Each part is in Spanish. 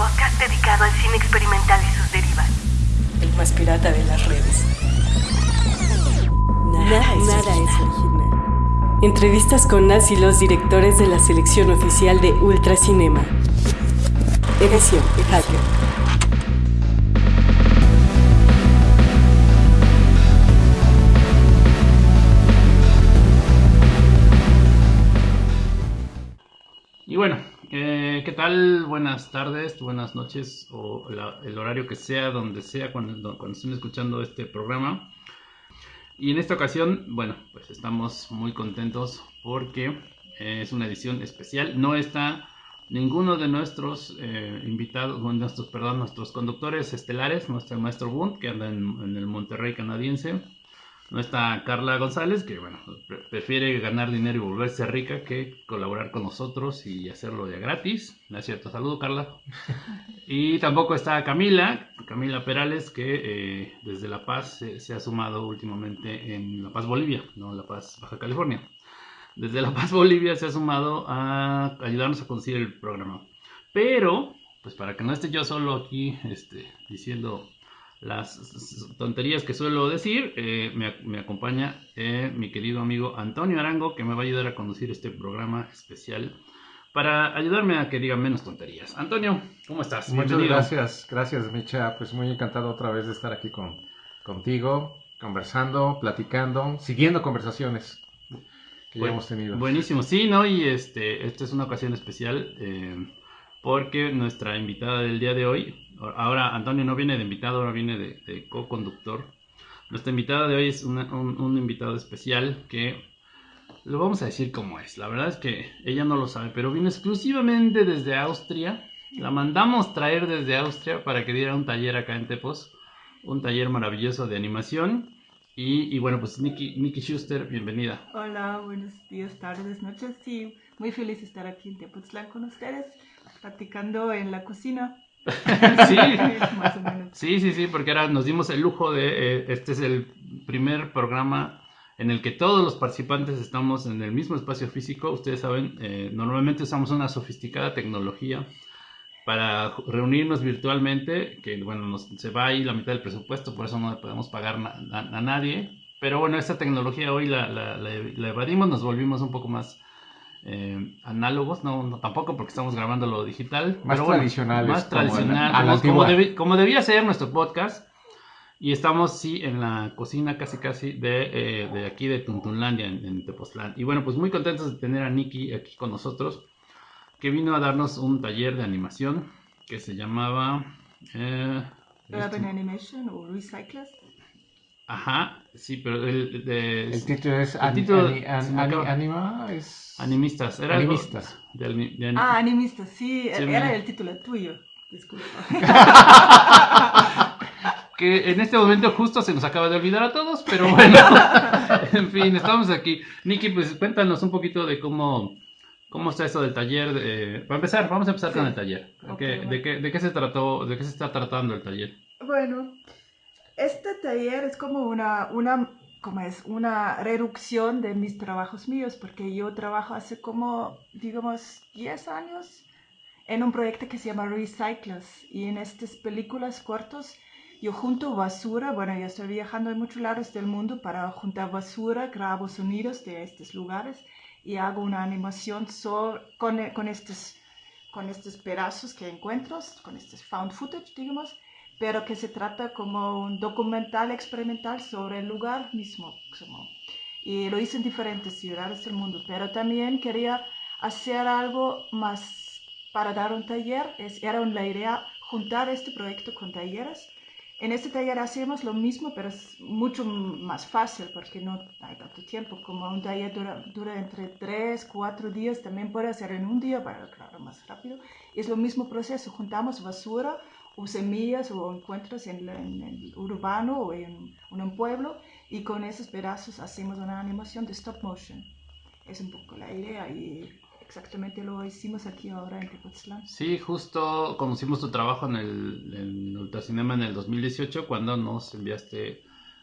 podcast dedicado al cine experimental y sus derivas. El más pirata de las redes. Nada, nada es original. Entrevistas con las y los directores de la selección oficial de Ultracinema. Edición Hacker. Buenas tardes, buenas noches o el horario que sea, donde sea, cuando, estén escuchando este programa. Y en esta ocasión, bueno, pues estamos muy contentos porque es una edición especial. No está ninguno de nuestros eh, invitados, bueno, nuestros, perdón, nuestros conductores estelares. El maestro Bunt, que anda en el Monterrey canadiense. No está Carla González, que bueno, pre- prefiere ganar dinero y volverse rica que colaborar con nosotros y hacerlo de gratis. ¿No es cierto? Saludo, Carla. Y tampoco está Camila, Camila Perales, que eh, desde La Paz se, se ha sumado últimamente en La Paz, Bolivia, no La Paz, Baja California. Desde La Paz, Bolivia se ha sumado a ayudarnos a conseguir el programa. Pero, pues para que no esté yo solo aquí este, diciendo las tonterías que suelo decir, eh, me, me acompaña eh, mi querido amigo Antonio Arango, que me va a ayudar a conducir este programa especial para ayudarme a que diga menos tonterías. Antonio, ¿cómo estás? Muchas Bienvenido. gracias, gracias Micha, pues muy encantado otra vez de estar aquí con, contigo, conversando, platicando, siguiendo conversaciones que ya hemos tenido. Buenísimo, sí, ¿no? Y este, esta es una ocasión especial eh, porque nuestra invitada del día de hoy, ahora Antonio no viene de invitado, ahora viene de, de co-conductor. Nuestra invitada de hoy es una- un, invitado especial que lo vamos a decir cómo es. La verdad es que ella no lo sabe, pero vino exclusivamente desde Austria. La mandamos traer desde Austria para que diera un taller acá en Tepos, un taller maravilloso de animación. Y, y bueno, pues Nikki, Nikki Schuster, bienvenida. Hola, buenos días, tardes, noches. Sí, muy feliz estar aquí en Tepoztlán con ustedes, practicando en la cocina. Sí. Más o menos. Sí, sí, sí, porque ahora nos dimos el lujo de, eh, este es el primer programa en el que todos los participantes estamos en el mismo espacio físico. Ustedes saben, eh, normalmente usamos una sofisticada tecnología para reunirnos virtualmente, que bueno, nos, se va ahí la mitad del presupuesto, por eso no le podemos pagar na- a, a nadie. Pero bueno, esta tecnología hoy la, la- la- la evadimos, nos volvimos un poco más eh, análogos, no, no tampoco porque estamos grabando lo digital. Más pero bueno, tradicionales, Más como tradicional, como, como antigua. debi- como debía ser nuestro podcast. Y estamos, sí, en la cocina casi casi de, eh, de aquí de Tuntunlandia, en, en Tepoztlán. Y bueno, pues muy contentos de tener a Nikki aquí con nosotros, que vino a darnos un taller de animación que se llamaba... eh, Urban Animation o Recyclers. Ajá, sí, pero el de... El título es El título An- acaba- Anima, es... Animistas. Era algo Animistas. de de Ah, animista, sí, Sí, era me- el título tuyo. Disculpa. que en este momento justo se nos acaba de olvidar a todos, pero bueno, en fin, estamos aquí. Nikki, pues cuéntanos un poquito de cómo, cómo está esto del taller. de- Para empezar, vamos a empezar Sí. con el taller. Ok, ¿Qué- bueno. de, qué, ¿De qué se trató, de qué se está tratando el taller? Bueno, taller es como una, una, como es, una reducción de mis trabajos míos, porque yo trabajo hace como, digamos, 10 años en un proyecto que se llama Recyclers, y en estas películas cortos yo junto basura, bueno, yo estoy viajando en muchos lados del mundo para juntar basura, grabo sonidos de estos lugares y hago una animación con, con, estos, con estos pedazos que encuentro, con estos found footage, digamos, pero que se trata como un documental experimental sobre el lugar mismo. Y lo hice en diferentes ciudades del mundo, pero también quería hacer algo más para dar un taller. Era la idea juntar este proyecto con talleres. En este taller hacemos lo mismo, pero es mucho más fácil porque no hay tanto tiempo. Como un taller dura, dura entre 3, 4 días, también puede hacer en un día, pero claro, más rápido. Es lo mismo proceso, juntamos basura o semillas o encuentros en, la- en el urbano o en, en un pueblo y con esos pedazos hacemos una animación de stop motion. Es un poco la idea y exactamente lo hicimos aquí ahora en Tepoztlán. Sí, justo conocimos tu trabajo en el en Ultracinema en el 2018 cuando nos enviaste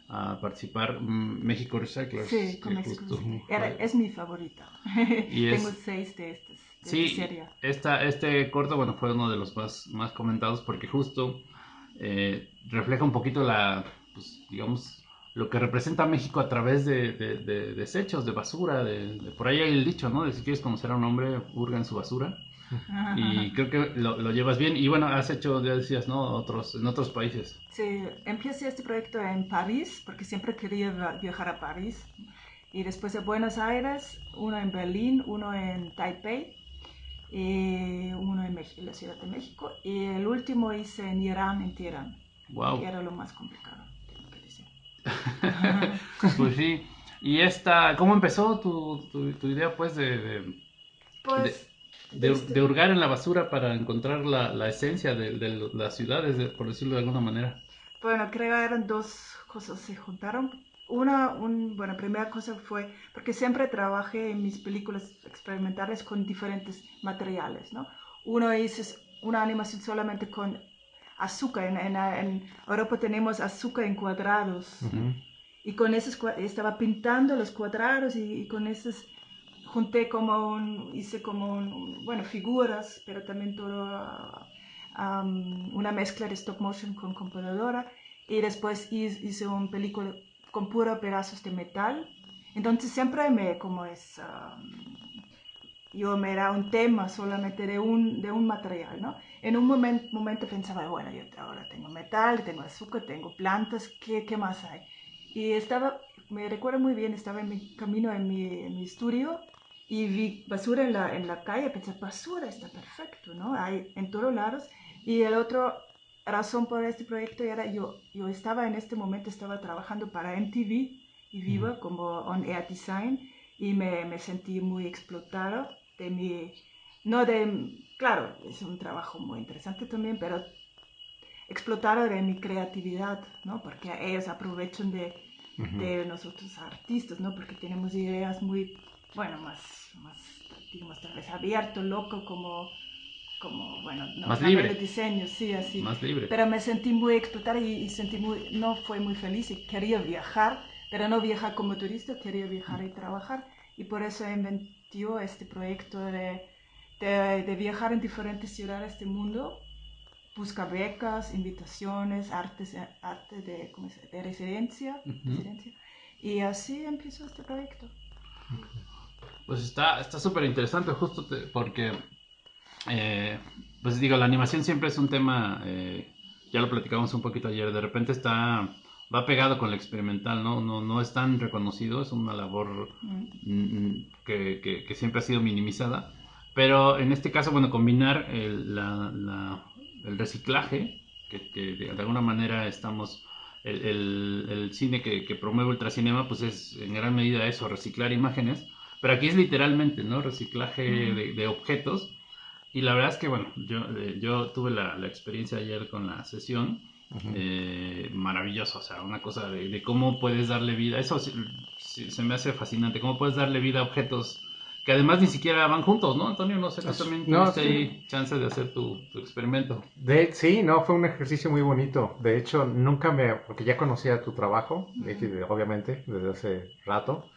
a participar mm, México Recyclers. Sí, con México. justo Era- es mi favorita. Tengo seis de estas. Sí, esta, este corto, bueno, fue uno de los más, más comentados porque justo eh, refleja un poquito la, pues, digamos, lo que representa México a través de, de- de desechos, de basura, de, de- por ahí hay el dicho, ¿no? De si quieres conocer a un hombre, hurga en su basura. Y creo que lo, lo llevas bien. Y bueno, has hecho, ya decías, ¿no? Otros, en otros países. Sí, empecé este proyecto en París, porque siempre quería viajar a París. Y después de Buenos Aires, uno en Berlín, uno en Taipei, y uno en Mex- la Ciudad de México. Y el último hice en Irán, en Teherán, Wow. que era lo más complicado, tengo que decir. Pues sí. Y esta, ¿cómo empezó tu, tu, tu idea, pues, de, de, Pues, de, este- de hurgar en la basura para encontrar la, la esencia de, de las ciudades, de- por decirlo de alguna manera? Bueno, creo que eran dos cosas se juntaron. Una, un, bueno, primera cosa fue porque siempre trabajé en mis películas experimentales con diferentes materiales, ¿no? Uno es una animación solamente con azúcar. En, en, en Europa tenemos azúcar en cuadrados. Y con esos estaba pintando los cuadrados y, y con esos junté como un, hice como un, bueno, figuras, pero también todo, una mezcla de stop motion con computadora. Y después hice, hice una película con puros pedazos de metal. Entonces siempre me, como es, am, yo me era un tema solamente de un, de un material, ¿no? En un momen- momento pensaba, bueno, yo ahora tengo metal, tengo azúcar, tengo plantas, ¿qué, qué más hay? Y estaba, me recuerdo muy bien, estaba en mi camino en mi, en mi estudio y vi basura en la, en la calle, pensé, basura está perfecto, ¿no? Hay en todos lados. Y el otro razón por este proyecto era yo, yo estaba en este momento, estaba trabajando para MTV y Viva como on air design y me, me sentí muy explotada de mi, no de, claro, es un trabajo muy interesante también, pero explotada de mi creatividad, ¿no? Porque ellos aprovechan de, de nosotros artistas, ¿no? Porque tenemos ideas muy, bueno, más, más digamos, tal vez abierto, loco, como, como bueno, no, Más libre. de diseño, sí, así. Más libre. Pero me sentí muy explotada y, y sentí muy, no fue muy feliz y quería viajar, pero no viajar como turista, quería viajar y trabajar. Y por eso inventó este proyecto de, de, de viajar en diferentes ciudades del mundo, busca becas, invitaciones, artes, arte de, ¿cómo de residencia, Ujú. residencia. Y así empezó este proyecto. Pues está está súper interesante, justo te- porque, eh, pues digo, la animación siempre es un tema, eh, ya lo platicamos un poquito ayer, de repente está, va pegado con lo experimental, ¿no? No, no es tan reconocido, es una labor Mm. que, que- que siempre ha sido minimizada, pero en este caso, bueno, combinar el, la- la- el reciclaje, que, que de alguna manera estamos, el, el- el cine que, que promueve Ultracinema, pues es en gran medida eso, reciclar imágenes, pero aquí es literalmente, ¿no? Reciclaje de objetos. Y la verdad es que, bueno, yo, eh, yo tuve la, la experiencia ayer con la sesión, eh, maravilloso, o sea, una cosa de, de cómo puedes darle vida, eso sí- sí, se me hace fascinante, cómo puedes darle vida a objetos que además ni siquiera van juntos, ¿no, Antonio? No sé, tú también no, tuviste sí. ahí chance de hacer tu, tu experimento. De, sí, no, fue un ejercicio muy bonito. De hecho, nunca me, porque ya conocía tu trabajo, de- obviamente, desde hace rato.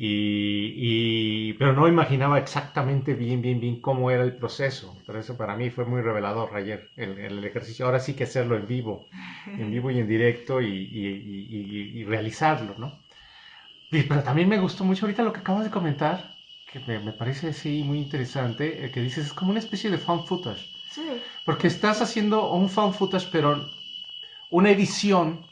Y, y- pero no imaginaba exactamente bien, bien, bien cómo era el proceso. Pero eso para mí fue muy revelador ayer, el, el ejercicio. Ahora sí que hacerlo en vivo, en vivo y en directo y, y- y- realizarlo, ¿no? Pero también me gustó mucho ahorita lo que acabas de comentar, que me, me parece sí muy interesante, eh, que dices, es como una especie de found footage. Sí, Porque estás haciendo un found footage, pero una edición,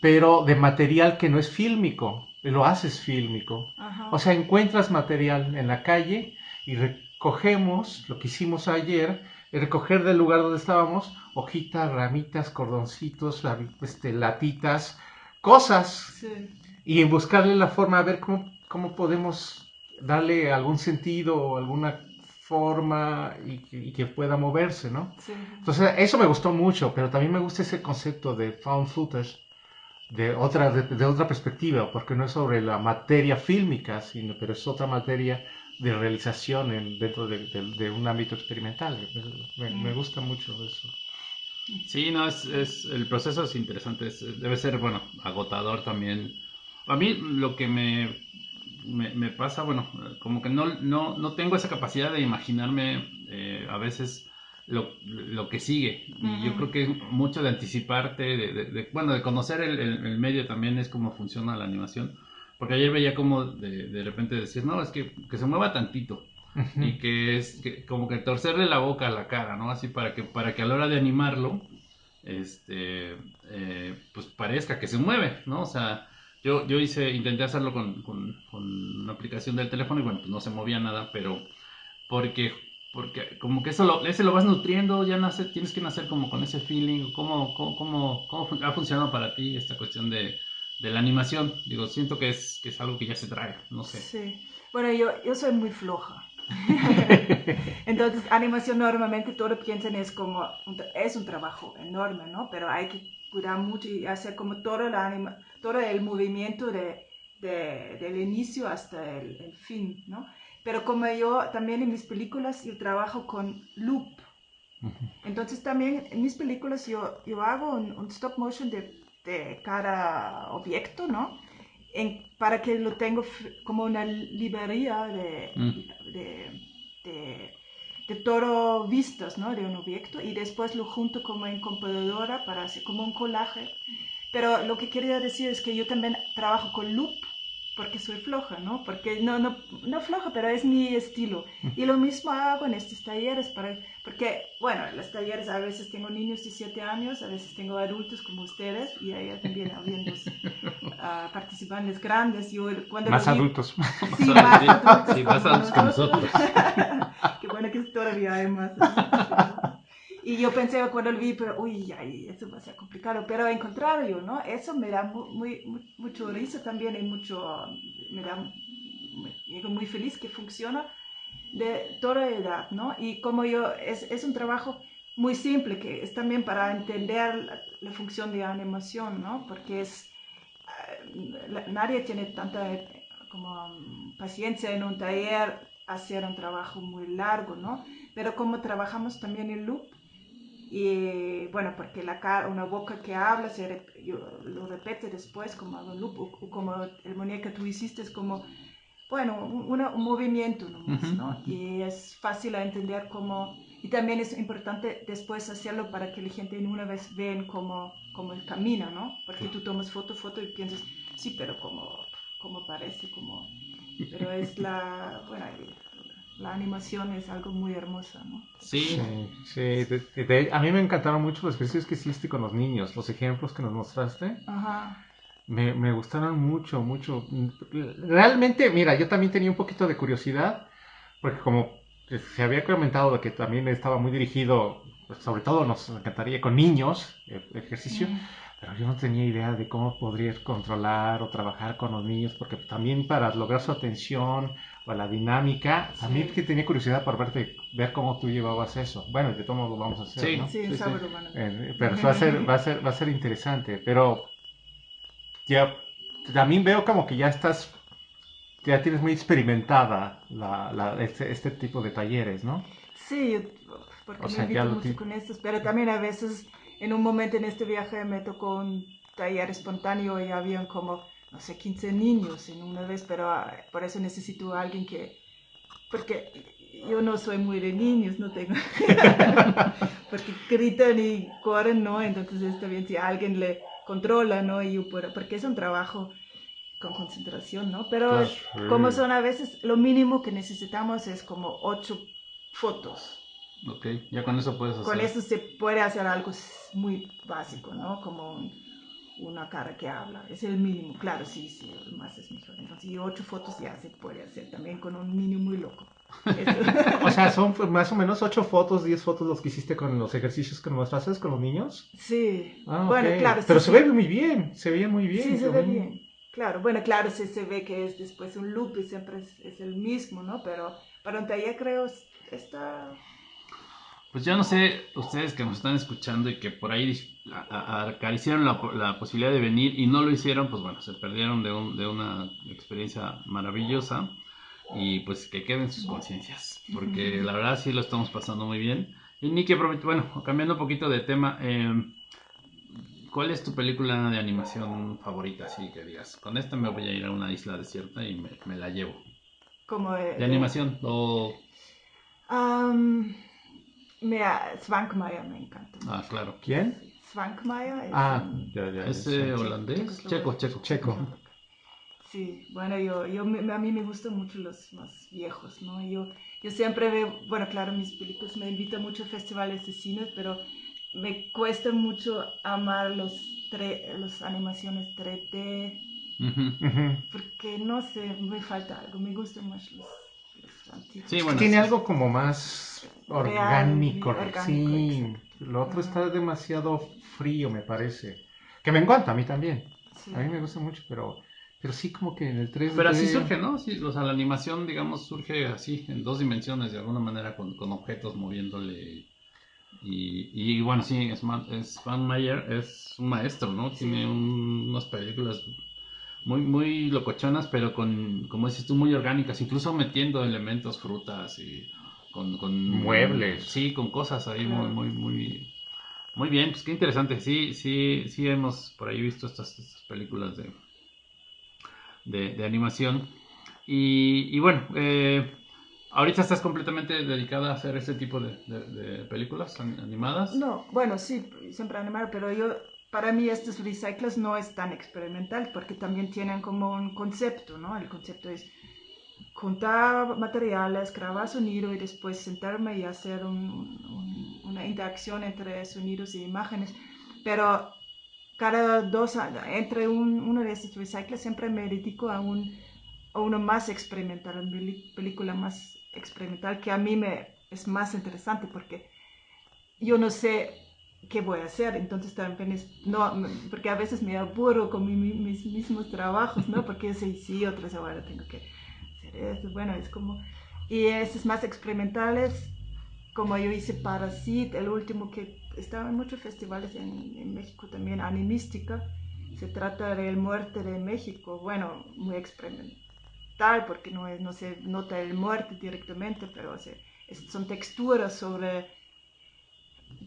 pero de material que no es fílmico. Lo haces fílmico. ajá. O sea, encuentras material en la calle y recogemos lo que hicimos ayer, recoger del lugar donde estábamos hojitas, ramitas, cordoncitos, la- este, latitas, cosas sí. y en buscarle la forma a ver cómo, cómo podemos darle algún sentido o alguna forma y, que- y que pueda moverse, ¿no? sí. Entonces, eso me gustó mucho, pero también me gusta ese concepto de found footage de otra, de, de otra perspectiva, porque no es sobre la materia fílmica, sino, pero es otra materia de realización en- dentro de, de- de un ámbito experimental. Me, me gusta mucho eso. Sí, no, es, es el proceso es interesante, es- debe ser, bueno, agotador también. A mí lo que me, me, me pasa, bueno, como que no, no, no tengo esa capacidad de imaginarme eh, a veces lo, lo que sigue. Y yo creo que mucho de anticiparte, de, de- de- bueno, de conocer el, el- el medio también es cómo funciona la animación. Porque ayer veía como de, de repente decías, no, es que, que se mueva tantito. Y que es que, como que torcerle la boca a la cara, ¿no? Así para que, para que a la hora de animarlo, este, eh, pues parezca que se mueve, ¿no? O sea, yo, yo hice, intenté hacerlo con, con, con una aplicación del teléfono y bueno, pues no se movía nada, pero porque, porque como que eso lo, ese lo vas nutriendo, ya nace, tienes que nacer como con ese feeling, ¿cómo, cómo, cómo, cómo ha funcionado para ti esta cuestión de, de la animación? Digo, siento que es, que es algo que ya se trae, no sé. Sí. Bueno, yo, yo soy muy floja. Entonces, animación normalmente todo piensan es como, es un trabajo enorme, ¿no? Pero hay que cuidar mucho y hacer como todo, la anima, todo el movimiento de, de- del inicio hasta el, el fin, ¿no? Pero como yo también en mis películas yo trabajo con loop. Entonces también en mis películas yo, yo hago un, un stop motion de, de cada objeto, ¿no? En- para que lo tengo como una librería de, Mm. de, de, de todo vistas, ¿no? De un objeto y después lo junto como en computadora para hacer como un collage. Pero lo que quería decir es que yo también trabajo con loop porque soy floja, ¿no? Porque no, no, no floja, pero es mi estilo. Y lo mismo hago en estos talleres, para, porque, bueno, en los talleres a veces tengo niños de 7 años, a veces tengo adultos como ustedes, y ahí también habían los ah, participantes grandes. Yo, cuando Más vi- adultos. Sí, más Sí, adultos. sí, más adultos que nosotros. Qué bueno que todavía hay más. Y yo pensé cuando lo vi, pero uy, ay, eso va a ser complicado. Pero al contrario, ¿no? Eso me da mu- muy, mu- mucho risa también y mucho, me da, muy, digo, muy feliz que funciona de toda edad, ¿no? Y como yo, es, es un trabajo muy simple, que es también para entender la, la función de animación, ¿no? Porque es, eh, la- nadie tiene tanta eh, como mm, paciencia en un taller hacer un trabajo muy largo, ¿no? Pero como trabajamos también en loop, y bueno, porque la cara, una boca que habla, se rep- yo lo repite después como loop, como el muñeco que tú hiciste es como, bueno, un, un movimiento nomás, Ujú, ¿no? ujú. Y es fácil a entender cómo, y también es importante después hacerlo para que la gente en una vez vean cómo, cómo camina, ¿no? Porque tú tomas foto, foto y piensas, sí, pero como, como parece, como, pero es la, bueno, la animación es algo muy hermosa, ¿no? Sí, Sí, sí. de- de- de- a mí me encantaron mucho los ejercicios que hiciste con los niños, los ejemplos que nos mostraste. Ajá. Me, me gustaron mucho, mucho. Realmente, mira, yo también tenía un poquito de curiosidad, porque como se había comentado de que también estaba muy dirigido, pues, sobre todo nos encantaría con niños, el ejercicio, Mm. pero yo no tenía idea de cómo podrías controlar o trabajar con los niños, porque también para lograr su atención o la dinámica, Sí. que tenía curiosidad por verte, ver cómo tú llevabas eso. Bueno, de todos modos lo vamos a hacer, Sí. ¿no? Sí, un Sí, sí. a- Eh, pero va a ser, va a ser, va a ser interesante. Pero ya también veo como que ya estás, ya tienes muy experimentada la, la- este, este tipo de talleres, ¿no? Sí, porque O sea, me ya invito lo mucho con estos, pero también a veces en un momento en este viaje me tocó un taller espontáneo y habían como, no sé, 15 niños en una vez, pero ah, por eso necesito a alguien que, porque yo no soy muy de niños, no tengo, porque gritan y corren, ¿no? Entonces está bien si alguien le controla, ¿no? Y yo puedo, porque es un trabajo con concentración, ¿no? Pero Claro. como son a veces, lo mínimo que necesitamos es como ocho fotos. ok, ya con eso puedes hacer. Con eso se puede hacer algo muy básico, ¿no? Como una cara que habla. Es el mínimo. Claro, sí, sí, más es mejor. Entonces, y ocho fotos ya se puede hacer también con un niño muy loco. O sea, son más o menos 8 fotos, 10 fotos los que hiciste con los ejercicios que nos mostraste con los niños. sí. Ah, bueno, ok. claro. sí, Pero se sí. ve muy bien, se veía muy bien. Sí, se ve bien. Claro, bueno, claro, se, se ve que es después un loop y siempre es, es el mismo, ¿no? Pero para un taller creo es- está... Pues yo no sé, ustedes que nos están escuchando y que por ahí acariciaron la, la posibilidad de venir y no lo hicieron, pues bueno, se perdieron de, un- de una experiencia maravillosa y pues que queden sus conciencias, porque la verdad sí lo estamos pasando muy bien. Y Nicky, aprovecho- bueno, cambiando un poquito de tema, eh, ¿cuál es tu película de animación favorita? Así que digas, con esta me voy a ir a una isla desierta y me, me la llevo. Como de, De animación o... mira, Svankmajer me encanta. Ah, claro. ¿Quién? Svankmajer es Ah, un- ya, ya. ¿Es eh, holandés? Checo, checo. Checo. Sí, bueno, yo, yo me- a mí me gustan mucho los más viejos, ¿no? Yo, yo siempre veo, bueno, claro, mis películas me invitan mucho a festivales de cine, pero me cuesta mucho amar los, tre- los animaciones 3D, Ujú. Ujú. porque no sé, me falta algo, me gustan más los. Sí, bueno. Tiene sí. algo como más Real, orgánico. orgánico, sí, exacto. lo otro está demasiado frío, me parece. Que me encanta a mí también. Sí. A mí me gusta mucho, pero, pero sí como que en el 3D... Pero así surge, ¿no? Sí, o sea, la animación, digamos, surge así, en dos dimensiones, de alguna manera, con, con objetos moviéndole. Y, y bueno, sí, Span- Spanmayer es un maestro, ¿no? Tiene un- unas películas muy, muy locochonas, pero con, como dices tú, muy orgánicas, incluso metiendo elementos, frutas y con... con Muebles. Sí, con cosas ahí muy, muy, muy... Muy bien, pues qué interesante. Sí, sí, sí hemos por ahí visto estas, estas películas de, de, de animación. Y, y bueno, eh, ahorita estás completamente dedicada a hacer ese tipo de, de- de películas an- animadas. No, bueno, sí, siempre animar, pero yo, para mí estos recycles no es tan experimental porque también tienen como un concepto, ¿no? El concepto es juntar materiales, grabar sonido y después sentarme y hacer un- un- una interacción entre sonidos e imágenes. Pero cada dos entre un- uno de estos recycles, siempre me dedico a, un, a uno más experimental, una peli- película más experimental que a mí me es más interesante porque yo no sé qué voy a hacer, entonces también es, no, porque a veces me aburro con mi- mi- mis mismos trabajos, ¿no? Porque yo sí, otras ahora tengo que hacer esto, bueno, es como, y estos más experimentales, como yo hice Parasit, el último que estaba en muchos festivales en, en México también, Animística, se trata del muerte de México, bueno, muy experimental, porque no, es, no se nota el muerte directamente, pero se, es- son texturas sobre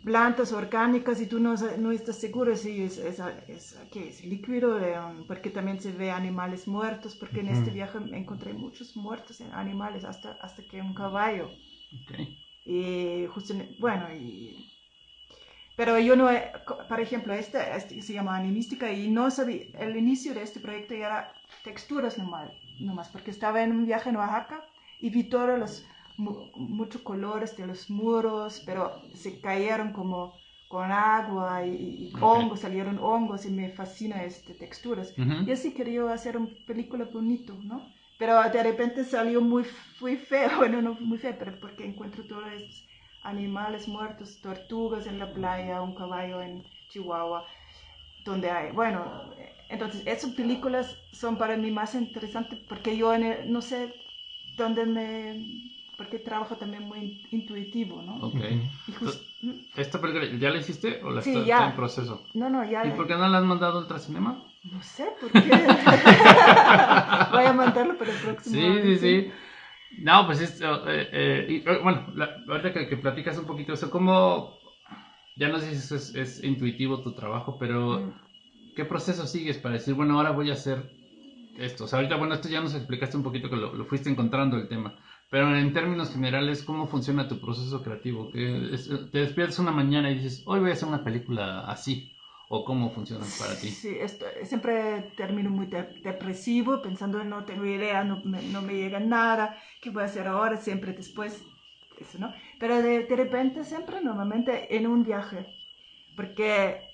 plantas orgánicas y tú no, no estás seguro si es, es, es- ¿qué es líquido, um, porque también se ve animales muertos, porque en este viaje encontré muchos muertos en animales, hasta, hasta que un caballo. Y justo, bueno, y... Pero yo no, co- por ejemplo, este, este se llama Animística y no sabía, el inicio de este proyecto ya era texturas nomás, nomás porque estaba en un viaje en Oaxaca y vi todos los, mu- muchos colores de los muros, pero se cayeron como con agua y, y Ok. hongos, salieron hongos y me fascina este texturas. Ujú. Y así quería hacer una película bonito, ¿no? Pero de repente salió muy, muy feo, bueno, no muy feo, pero porque encuentro todos estos animales muertos, tortugas en la playa, un caballo en Chihuahua, donde hay, bueno, entonces esas películas son para mí más interesantes porque yo en el- no sé dónde me, porque trabajo también muy intuitivo, ¿no? Ok. Y ¿Esta película ya la hiciste o la Sí, está, ya. está en proceso? no, no, ya, ¿Y por qué no la has mandado a Ultracinema? no sé por qué. Voy a mandarlo para el próximo. Sí, sí, sí. No, pues es, eh, eh, y, eh, bueno, la, ahorita que, que platicas un poquito eso, ¿cómo, ya no sé si eso es, es intuitivo tu trabajo, pero Mm. ¿qué proceso sigues para decir, bueno, ahora voy a hacer esto? O sea, ahorita, bueno, esto ya nos explicaste un poquito que lo, lo fuiste encontrando el tema, pero en términos generales, ¿cómo funciona tu proceso creativo? Te despiertas una mañana y dices, hoy voy a hacer una película así, o cómo funciona para ti. Sí, esto, siempre termino muy de- depresivo, pensando no tengo idea, no me, no me llega nada, ¿qué voy a hacer ahora? Siempre después, eso, ¿no? Pero de, de repente, siempre normalmente en un viaje, porque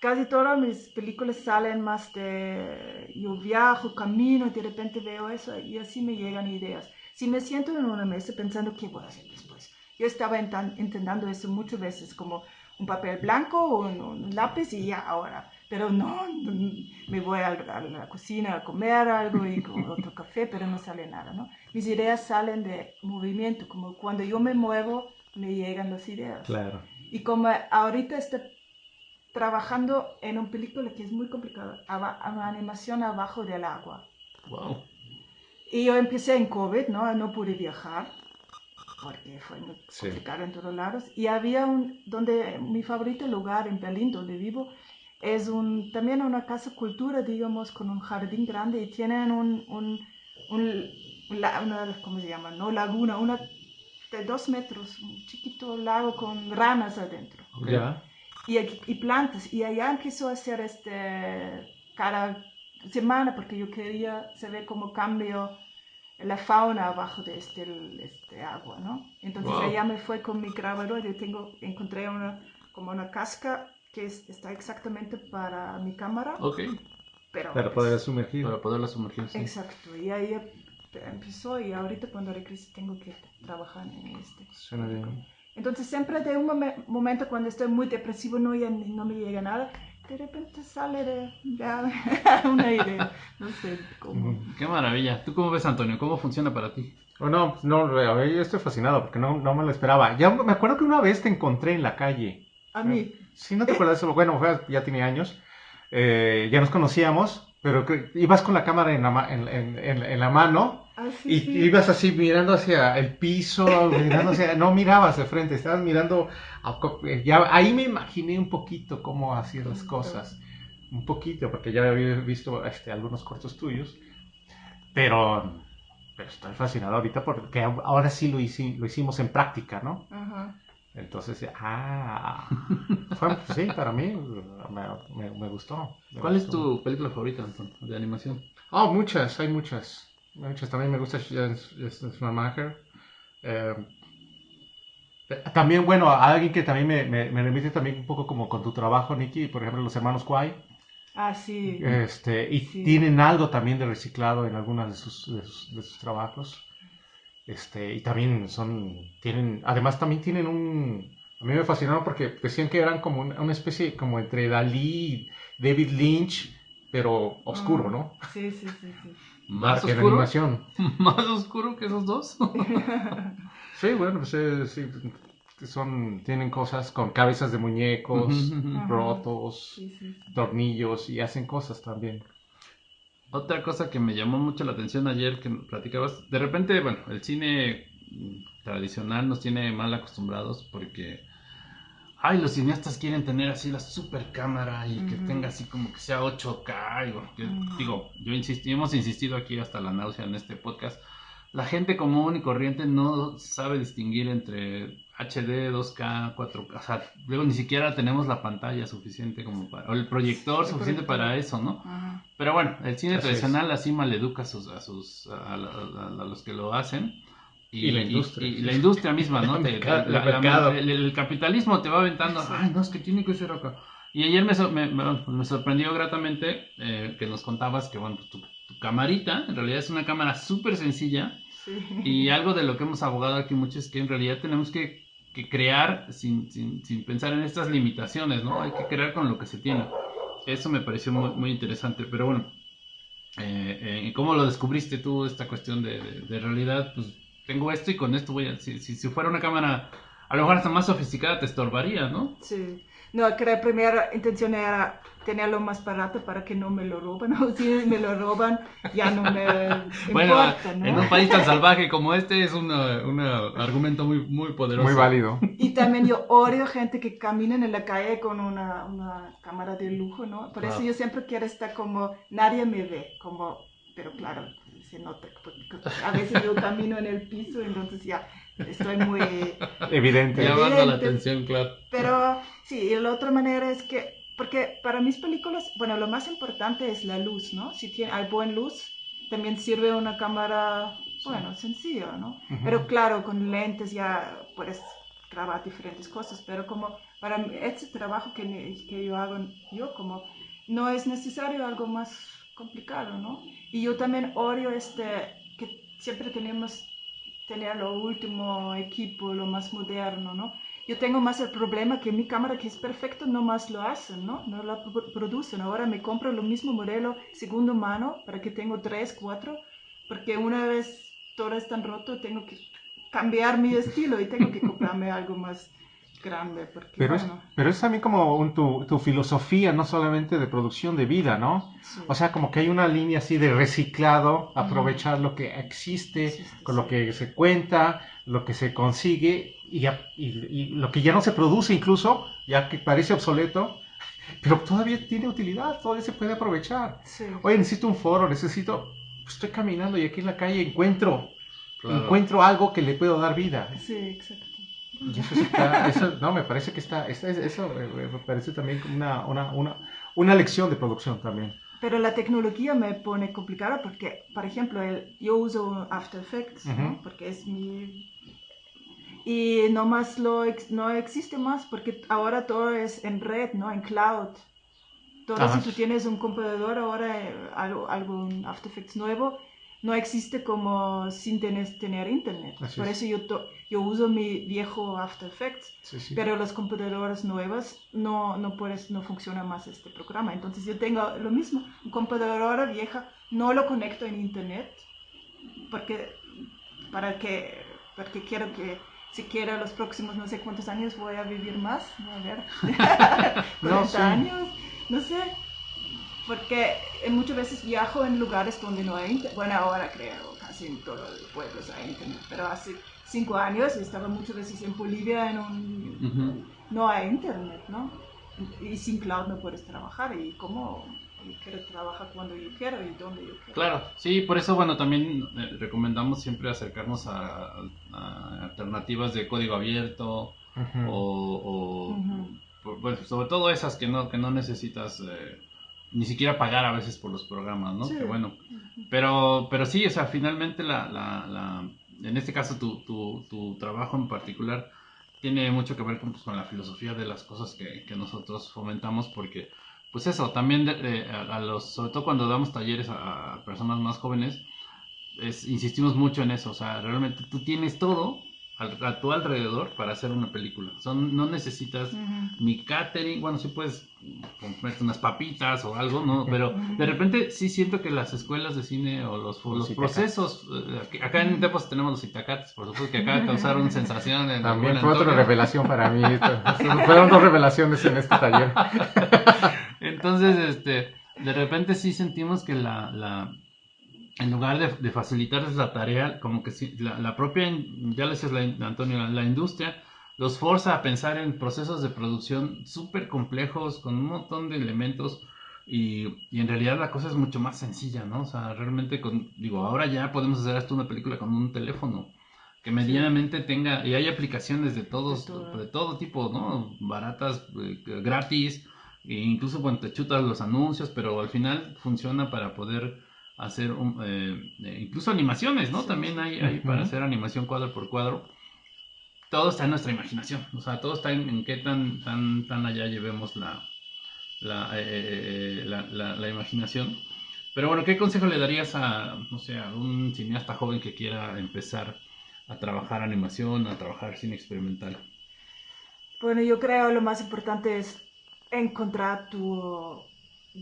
casi todas mis películas salen más de yo viajo, camino, y de repente veo eso y así me llegan ideas. Si me siento en una mesa pensando qué voy a hacer después, yo estaba intentando eso muchas veces, como un papel blanco, un, un lápiz y ya ahora. Pero no, me voy a, a la cocina a comer algo y con otro café, pero no sale nada, ¿no? Mis ideas salen de movimiento, como cuando yo me muevo, me llegan las ideas. Claro. Y como ahorita estoy trabajando en una película que es muy complicada, animación abajo del agua. Wow. Y yo empecé en COVID, ¿no? No pude viajar porque fue muy Sí. complicado en todos lados. Y había un, donde mi favorito lugar en Berlín, donde vivo, es un, también una casa cultura, digamos, con un jardín grande y tienen un, un, un la- una, ¿cómo se llama? No, laguna, una de dos metros, un chiquito lago con ranas adentro Ok. Ya. y, y plantas. Y allá empezó a hacer este cada semana porque yo quería saber cómo cambio la fauna abajo de este, este agua, ¿no? Entonces Wow. allá me fue con mi grabador, yo tengo, encontré una, como una casca que es- está exactamente para mi cámara, Ok, pero... Para poder sumergir. para poderla sumergir. sí. Exacto, y ahí em- empezó y ahorita cuando regrese tengo que trabajar en este. Suena bien. Entonces siempre de un momen- momento cuando estoy muy depresivo no, ya no me llega nada, de repente sale de ya, una idea, no sé cómo. Qué maravilla. ¿Tú cómo ves, Antonio? ¿Cómo funciona para ti? Oh, no, no, a ver, yo estoy fascinado porque no, no me lo esperaba. Ya me acuerdo que una vez te encontré en la calle. A mí, Sí, no te acuerdas, bueno, ya tenía años. Eh, ya nos conocíamos, pero ibas con la cámara en la, ma- en, en- en- en la mano así y sí. ibas así mirando hacia el piso, mirando hacia, no mirabas de frente, estabas mirando, a eh, ya, ahí me imaginé un poquito cómo hacías las cosas, un poquito, porque ya había visto este, algunos cortos tuyos, pero, pero estoy fascinado ahorita porque ahora sí lo, hici- lo hicimos en práctica, ¿no? Ajá. Entonces, ah, fue, sí, para mí me, me- me gustó. me ¿Cuál es tu película favorita, de animación? Oh, muchas, hay muchas. Muchas. También me gusta Schumacher. Eh, también, bueno, a alguien que también me, me, me remite también un poco como con tu trabajo, Nicky, por ejemplo, los hermanos Kwai. Ah, sí. Este, y Sí. tienen algo también de reciclado en algunas de sus, de sus, de sus trabajos. Este, y también son, tienen, además también tienen un, a mí me fascinaron porque decían que eran como una, especie, como entre Dalí y David Lynch, pero oscuro, Ah, ¿no? Sí, sí, sí, sí. ¿Más en oscuro? animación. ¿Más oscuro que esos dos? Sí, bueno, pues eh, sí, son, tienen cosas con cabezas de muñecos, rotos, Sí, sí, sí. tornillos y hacen cosas también. Otra cosa que me llamó mucho la atención ayer que platicabas, de repente, bueno, el cine tradicional nos tiene mal acostumbrados porque, ay, los cineastas quieren tener así la super cámara y que tenga así como que sea 8K. y bueno, que- Ujú. Digo, yo insisto, hemos insistido aquí hasta la náusea en este podcast. La gente común y corriente no sabe distinguir entre HD, 2K, 4K. O sea, luego ni siquiera tenemos la pantalla suficiente como para, o el proyector suficiente proyector. para eso, ¿no? Ajá. Pero bueno, el cine Así tradicional así maleduca a sus, a sus, a, la- a- a los que lo hacen. Y la industria. Y, la industria misma, ¿no? El Te- mercado- la- el la- mercado. el, el capitalismo te va aventando, ay, no, es que tiene que ser acá. Y ayer me, sor- me, me- me sorprendió gratamente eh, que nos contabas que, bueno, pues tu, tu camarita, en realidad es una cámara súper sencilla. Sí. Y algo de lo que hemos abogado aquí mucho es que en realidad tenemos que, que crear sin, sin, sin pensar en estas limitaciones, ¿no? Hay que crear con lo que se tiene. Eso me pareció muy, muy interesante, pero bueno, eh, eh, ¿cómo lo descubriste tú esta cuestión de, de- de realidad? Pues tengo esto y con esto voy a... Si, si, si fuera una cámara a lo mejor hasta más sofisticada te estorbaría, ¿no? Sí. No, que la primera intención era tenerlo más barato para que no me lo roban. O si me lo roban, ya no me Bueno, importa, ¿no? en un país tan salvaje como este es un argumento muy, muy poderoso. Muy válido. Y también yo odio gente que caminen en la calle con una, una cámara de lujo, ¿no? Por eso yo siempre quiero estar como, nadie me ve, como, pero claro, se nota, porque a veces yo camino en el piso, entonces ya estoy muy... Evidente. Llamando la atención, claro. Pero sí, y la otra manera es que, porque para mis películas, bueno, lo más importante es la luz, ¿no? Si tiene, hay buena luz, también sirve una cámara, bueno, sencilla, ¿no? Ujú. Pero claro, con lentes ya puedes grabar diferentes cosas, pero como para este trabajo que, que yo hago, yo como, no es necesario algo más complicado, ¿no? Y yo también odio este, que siempre tenemos tener lo último equipo, lo más moderno, ¿no? Yo tengo más el problema que mi cámara, que es perfecto, no más lo hacen, ¿no? No la pro- producen. Ahora me compro lo mismo modelo segundo mano para que tengo tres, cuatro, porque una vez todo es tan roto, tengo que cambiar mi estilo y tengo que comprarme algo más grande, porque Pero es, bueno, pero es también como un- tu, tu filosofía, no solamente de producción de vida, ¿no? sí. O sea, como que hay una línea así de reciclado, aprovechar lo que existe, Existe, con lo que se cuenta, lo que se consigue y, ya- y- y lo que ya no se produce incluso, ya que parece obsoleto, pero todavía tiene utilidad, todavía se puede aprovechar. Sí. Oye, necesito un foro, necesito, estoy caminando y aquí en la calle encuentro, Claro. encuentro algo que le puedo dar vida. Sí, exacto. Y eso está, eso, no, me parece que está, eso eh, me parece también como una, una, una, una lección de producción también. Pero la tecnología me pone complicada porque, por ejemplo, el- yo uso After Effects, ¿no? Ujú. Porque es mi... Y no más lo no existe más porque ahora todo es en red, ¿no? En cloud. Todo Ajá. si tú tienes un computador ahora, eh, algo, algún After Effects nuevo, no existe como sin tener, tener internet. Así Por es. eso yo, to- yo uso mi viejo After Effects Sí, sí. pero las computadoras nuevas no, no puedes, no funciona más este programa. Entonces yo tengo lo mismo, computadora vieja, no lo conecto en internet, porque para que, porque quiero que siquiera los próximos no sé cuántos años voy a vivir más, a ver, 40 No, sí. años, no sé. Porque muchas veces viajo en lugares donde no hay internet. Bueno, ahora creo casi en todos los pueblos hay internet, pero hace cinco años estaba muchas veces en Bolivia en un Ujú. no hay internet, ¿no? Y sin cloud no puedes trabajar. ¿Y cómo? Yo quiero trabajar cuando yo quiero y donde yo quiero. Claro, sí, por eso, bueno, también eh, recomendamos siempre acercarnos a, a alternativas de código abierto Ujú. o, o, Ujú. por- bueno, sobre todo esas que no, que no necesitas eh, ni siquiera pagar a veces por los programas, ¿no? Sí. Que bueno, pero, pero sí, o sea, finalmente la, la, la- en este caso tu, tu, tu trabajo en particular tiene mucho que ver con, pues, con la filosofía de las cosas que, que nosotros fomentamos porque, pues eso, también de- de- a, los, sobre todo cuando damos talleres a, a personas más jóvenes, es- insistimos mucho en eso, o sea, realmente tú tienes todo a tu alrededor para hacer una película, Son, no necesitas Ujú. mi catering, bueno, sí puedes comprarte unas papitas o algo, ¿no? Pero de repente sí siento que las escuelas de cine o los, o los Los procesos, eh, acá en Tepos tenemos los itacates, por supuesto que acá causaron sensación en También fue otra revelación para mí. Fueron dos revelaciones en este taller. Entonces, este, de repente sí sentimos que la, la en lugar de, de facilitarles la tarea, como que sí, la, la propia, ya le decías la, in- Antonio, la, la industria los forza a pensar en procesos de producción súper complejos, con un montón de elementos, y, y en realidad la cosa es mucho más sencilla, ¿no? O sea, realmente, con, digo, ahora ya podemos hacer esto una película con un teléfono, que medianamente tenga, y hay aplicaciones de todos, De todo. de todo tipo, ¿no? Baratas, eh, gratis, e incluso cuando te chutas los anuncios, pero al final funciona para poder hacer un, eh, eh, incluso animaciones, ¿no? Sí. También hay, hay para hacer animación cuadro por cuadro. Todo está en nuestra imaginación, o sea, todo está en, en qué tan, tan, tan allá llevemos la, la, eh, eh, la, la- la imaginación. Pero bueno, ¿qué consejo le darías a, no sé, a un cineasta joven que quiera empezar a trabajar animación, a trabajar cine experimental? Bueno, yo creo lo más importante es encontrar tu,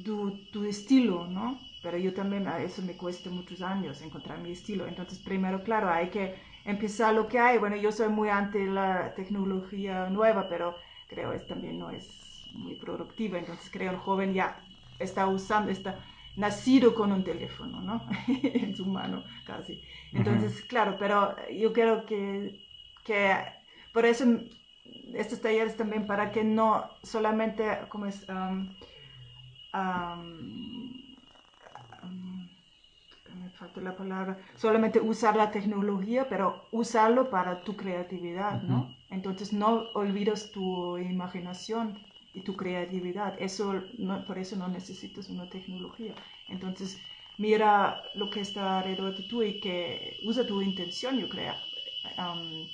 tu, tu estilo, ¿no? Pero yo también, a eso me cuesta muchos años encontrar mi estilo. Entonces, primero, claro, hay que empezar lo que hay. Bueno, yo soy muy ante la tecnología nueva, pero creo que también no es muy productiva. Entonces, creo el joven ya está usando, está nacido con un teléfono, ¿no? en su mano, casi. Entonces, claro, pero yo creo que, que por eso estos talleres también para que no solamente, como es? Um, um, falta la palabra, solamente usar la tecnología, pero usarlo para tu creatividad, ¿no? Entonces no olvides tu imaginación y tu creatividad. Eso, no- por eso no necesitas una tecnología. Entonces, mira lo que está alrededor de tú y que usa tu intención, yo creo. Um,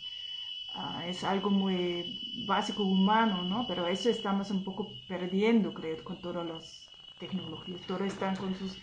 es algo muy básico, humano, ¿no? Pero eso estamos un poco perdiendo, creo, con todas las tecnologías. Todos están con sus...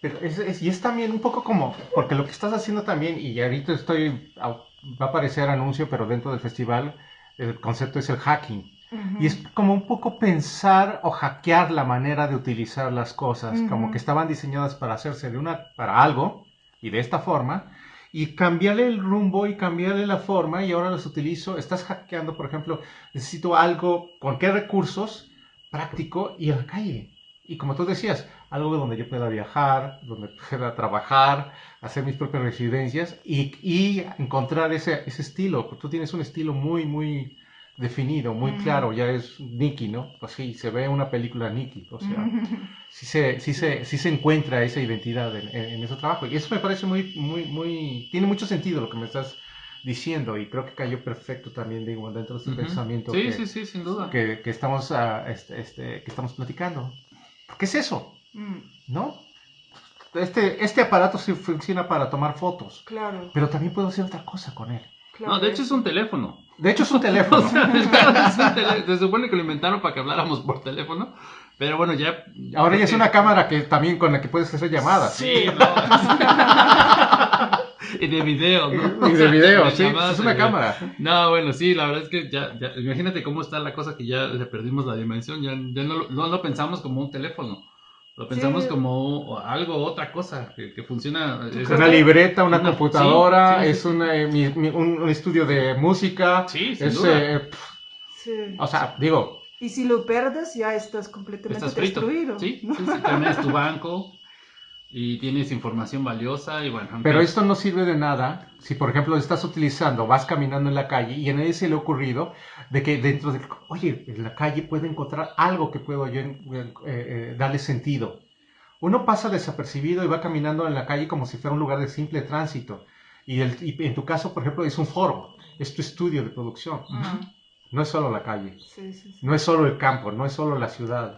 Pero es, es- y es también un poco como, porque lo que estás haciendo también, y ahorita estoy, va a aparecer anuncio, pero dentro del festival, el concepto es el hacking. Y es como un poco pensar o hackear la manera de utilizar las cosas, Ujú. como que estaban diseñadas para hacerse de una, para algo, y de esta forma, y cambiarle el rumbo y cambiarle la forma, y ahora los utilizo, estás hackeando, por ejemplo, necesito algo, ¿con qué recursos? Práctico y en la calle. Y como tú decías, algo donde yo pueda viajar, donde pueda trabajar, hacer mis propias residencias y, y encontrar ese, ese estilo. Tú tienes un estilo muy, muy definido, muy claro, ya es Nicky, ¿no? Pues sí, se ve una película Nicky, o sea, sí se, sí se, sí se encuentra esa identidad en, en- en ese trabajo. Y eso me parece muy, muy, muy, tiene mucho sentido lo que me estás diciendo y creo que cayó perfecto también, digo, dentro de este Ujú. pensamiento Sí, que, sí, sí, sin duda. que, que estamos, ah, este, este, que estamos platicando. ¿Qué es eso? Mm, ¿No? Este, este aparato sí funciona para tomar fotos, claro, pero también puedo hacer otra cosa con él. claro. No, de hecho es un teléfono. De hecho es un O teléfono. sea, es un tele- se supone que lo inventaron para que habláramos por teléfono, pero bueno, ya... Ahora ya es una cámara que también con la que puedes hacer llamadas. Sí, no. y de video, ¿no? Y de video, de sí, llamadas es una video. cámara. No, bueno, sí, la verdad es que ya, ya, imagínate cómo está la cosa que ya le perdimos la dimensión, ya, ya no, no lo pensamos como un teléfono, lo pensamos Sí. como algo, otra cosa, que, que funciona. es- Una libreta, una Una- computadora, sí, sí, es sí. una, eh, mi- mi- un, un estudio de música. Sí, sin es, duda. eh, Sí. o sea, digo, Y si lo perdes, ya estás completamente Estás frito. destruido. Sí, sí, sí, también es tu banco y tienes información valiosa y bueno. en pero esto no sirve de nada si, por ejemplo, estás utilizando, vas caminando en la calle y a nadie se le ha ocurrido de que dentro de, oye, en la calle puedo encontrar algo que puedo yo eh, eh, darle sentido. Uno pasa desapercibido y va caminando en la calle como si fuera un lugar de simple tránsito. Y, el- y en tu caso, por ejemplo, es un foro, es tu estudio de producción. Ah, No es solo la calle, sí, sí, sí. no es solo el campo, no es solo la ciudad.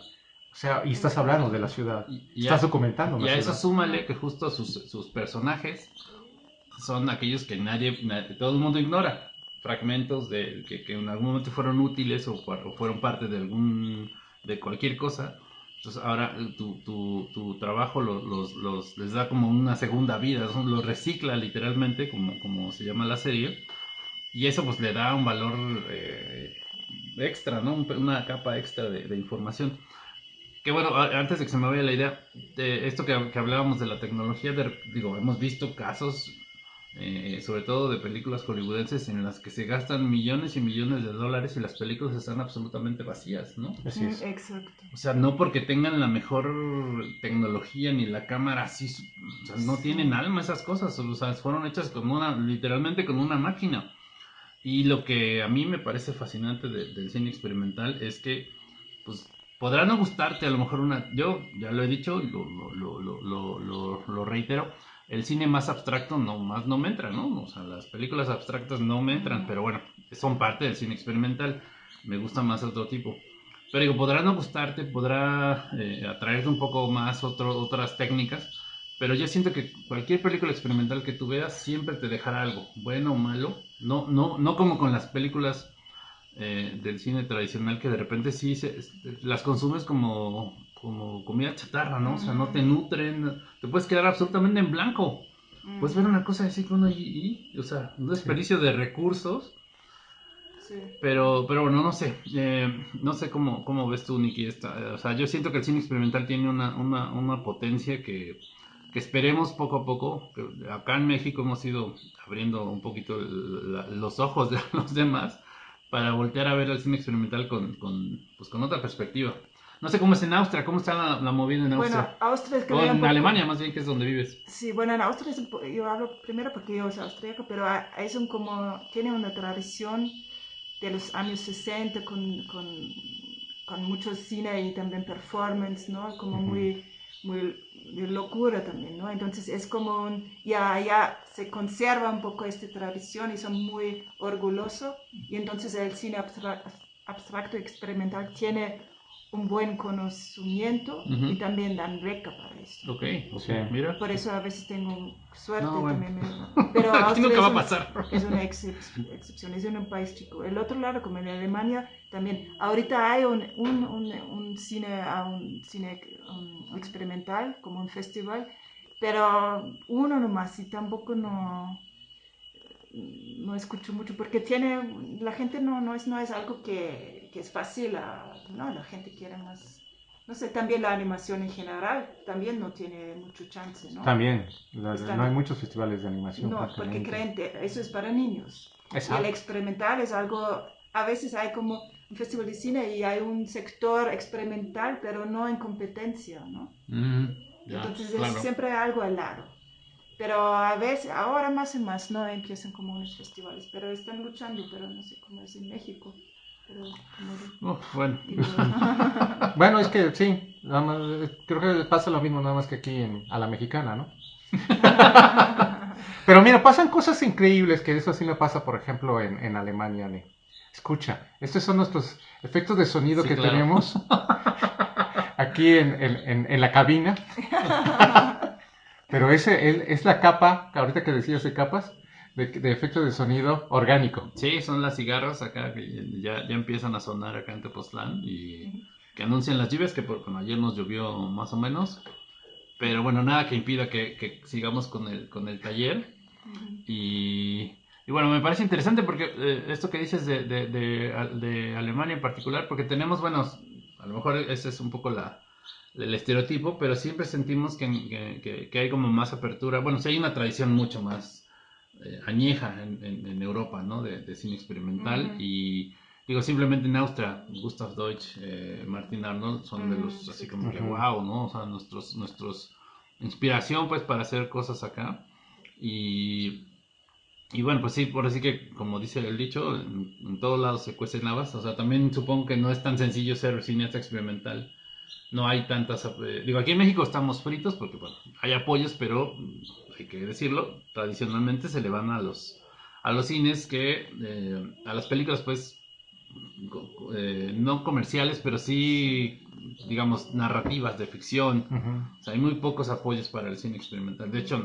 O sea, y estás hablando de la ciudad, Y- y estás a- documentando Y a eso súmale que justo sus, sus personajes son aquellos que nadie, nadie- todo el mundo ignora. Fragmentos de que, que en algún momento fueron útiles o, fu- o fueron parte de algún de cualquier cosa. Entonces ahora eh, tu, tu, tu trabajo los, los, los- les da como una segunda vida, son- los recicla literalmente, como, como se llama la serie. Y eso pues le da un valor eh, extra, ¿no? Un- Una capa extra de, de información. Que bueno, antes de que se me vaya la idea, de esto que, que hablábamos de la tecnología, de- digo, hemos visto casos, eh, sobre todo de películas hollywoodenses, en las que se gastan millones y millones de dólares y las películas están absolutamente vacías, ¿no? Así es. Mm, Exacto. O sea, no porque tengan la mejor tecnología ni la cámara así, su- o sea, no tienen alma esas cosas, o sea, fueron hechas con una, literalmente con una máquina. Y lo que a mí me parece fascinante de- del cine experimental es que, pues, podrá no gustarte a lo mejor una, yo ya lo he dicho lo, lo- lo- lo reitero, el cine más abstracto no más no me entra, ¿no? O sea, las películas abstractas no me entran, pero bueno, son parte del cine experimental, me gusta más otro tipo. Pero digo, podrá no gustarte, podrá eh, atraerte un poco más otro, otras técnicas, pero yo siento que cualquier película experimental que tú veas siempre te dejará algo, bueno o malo, no, no, no como con las películas eh, del cine tradicional que de repente sí se- las consumes como, como comida chatarra, ¿no? O sea, no te nutren, te puedes quedar absolutamente en blanco. Mm, Puedes ver una cosa así que uno y, y, o sea, un desperdicio de recursos sí. pero, pero bueno, no sé. eh, no sé cómo, cómo ves tú, Nicky. Esta, eh, o sea, yo siento que el cine experimental tiene una, una, una potencia que, que esperemos poco a poco. acá en México hemos ido abriendo un poquito la- los ojos de los demás para voltear a ver el cine experimental con, con, pues, con otra perspectiva. No sé cómo es en Austria, cómo está la, la movida en Bueno, Austria. Austria es que o en poco- Alemania, más bien, que es donde vives. Sí, bueno, en Austria es un yo hablo primero porque yo soy austríaca, pero es un como, tiene una tradición de los años 60 con, con, con mucho cine y también performance, ¿no? Como Ujú. muy, muy de locura también, ¿no? Entonces es como, un- ya, ya se conserva un poco esta tradición y son muy orgullosos y entonces el cine abstra- abstracto experimental tiene un buen conocimiento y también dan beca para eso. Ok, ok, Sí. mira. Por eso a veces tengo suerte No, bueno. también. me- Pero Aquí Austria nunca va a es pasar. Es una excep- excepción, es un país chico. El otro lado, como en Alemania, también. Ahorita hay un, un, un, un cine, un cine um, experimental, como un festival, pero uno nomás y tampoco no no escucho mucho porque tiene la gente no, no es no es algo que, que es fácil ah, no la gente quiere más no sé también la animación en general también no tiene mucho chance no También, la- Están- no hay muchos festivales de animación. no, porque creen que eso es para niños. Y el Exacto. experimental es algo, a veces hay como un festival de cine y hay un sector experimental, pero no en competencia, ¿no? Mm, ya, Entonces claro. es siempre algo al lado. Pero a veces, ahora más y más, no empiezan como unos festivales, pero están luchando, pero no sé cómo es en México. Pero como Uf, bueno, Bueno, es que sí, nada más, eh, creo que pasa lo mismo nada más que aquí en- a la mexicana, ¿no? Pero mira, pasan cosas increíbles, que eso sí me pasa, por ejemplo, en, en Alemania. Escucha, estos son nuestros efectos de sonido Sí, que claro. tenemos aquí en, en- en- en la cabina. Pero ese es, es la capa, ahorita que decías de capas, de, de efectos de sonido orgánico. sí, son las cigarras acá que ya, ya empiezan a sonar acá en Tepoztlán y que anuncian las lluvias, que por, bueno, ayer nos llovió más o menos, pero bueno, nada que impida que, que sigamos con el, con el taller. Y, y bueno, me parece interesante porque eh, esto que dices de, de, de, de Alemania en particular, porque tenemos, bueno, a lo mejor ese es un poco la, el estereotipo, pero siempre sentimos que, que, que- que hay como más apertura. Bueno, sí hay una tradición mucho más eh, añeja en, en- en Europa, ¿no? De, de cine experimental Ujú. y digo, simplemente en Austria, Gustav Deutsch, eh, Martin Arnold son de Mm, los así sí. como que wow, ¿no? O sea, nuestros, nuestros inspiración pues para hacer cosas acá y y bueno, pues sí, por así que, como dice el dicho, en, en todos lados se cuecen habas. O sea, también supongo que no es tan sencillo ser cineasta experimental. No hay tantas... eh, digo, aquí en México estamos fritos porque, bueno, hay apoyos, pero hay que decirlo, tradicionalmente se le van a los, a los cines que... eh, a las películas, pues, eh, no comerciales, pero sí, digamos, narrativas de ficción. O sea, hay muy pocos apoyos para el cine experimental. De hecho,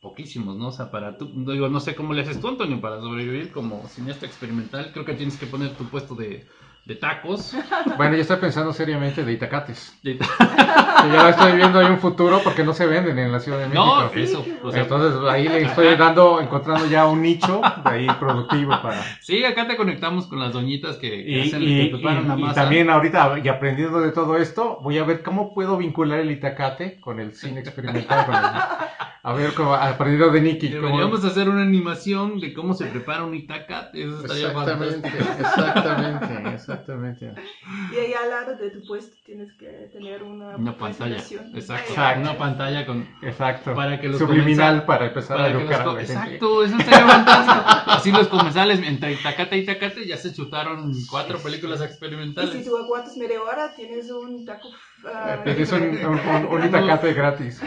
poquísimos, ¿no? O sea, para tú, digo, no sé cómo le haces tú, Antonio, para sobrevivir como cineasta experimental. Creo que tienes que poner tu puesto de, de tacos. Bueno, yo estoy pensando seriamente de Itacates. De- Que ya estoy viendo ahí un futuro porque no se venden en la Ciudad de México. no, eso. O sea, Entonces ahí le estoy dando, encontrando ya un nicho de ahí productivo para... sí, acá te conectamos con las doñitas que, que Y, hacen, y- que preparan la y- y masa. también ahorita, y aprendiendo de todo esto, voy a ver cómo puedo vincular el Itacate con el cine experimental. el- a ver, cómo, aprendiendo de Nicky. cómo- Deberíamos hacer una animación de cómo se prepara un itacate. Eso estaría Exactamente, fantástico. exactamente, exactamente. Y ahí al lado de tu puesto tienes que tener una, Una pantalla. Exacto. Exacto. Una pantalla con, Exacto. Para que los Subliminal para empezar Para a educar a la gente. Exacto, eso estaría fantástico. Así los comensales entre Itacate y Itacate ya se chutaron cuatro películas Y experimentales. si tú aguantas media hora, tienes un taco. ah, Es un, un, un- un Itacate gratis.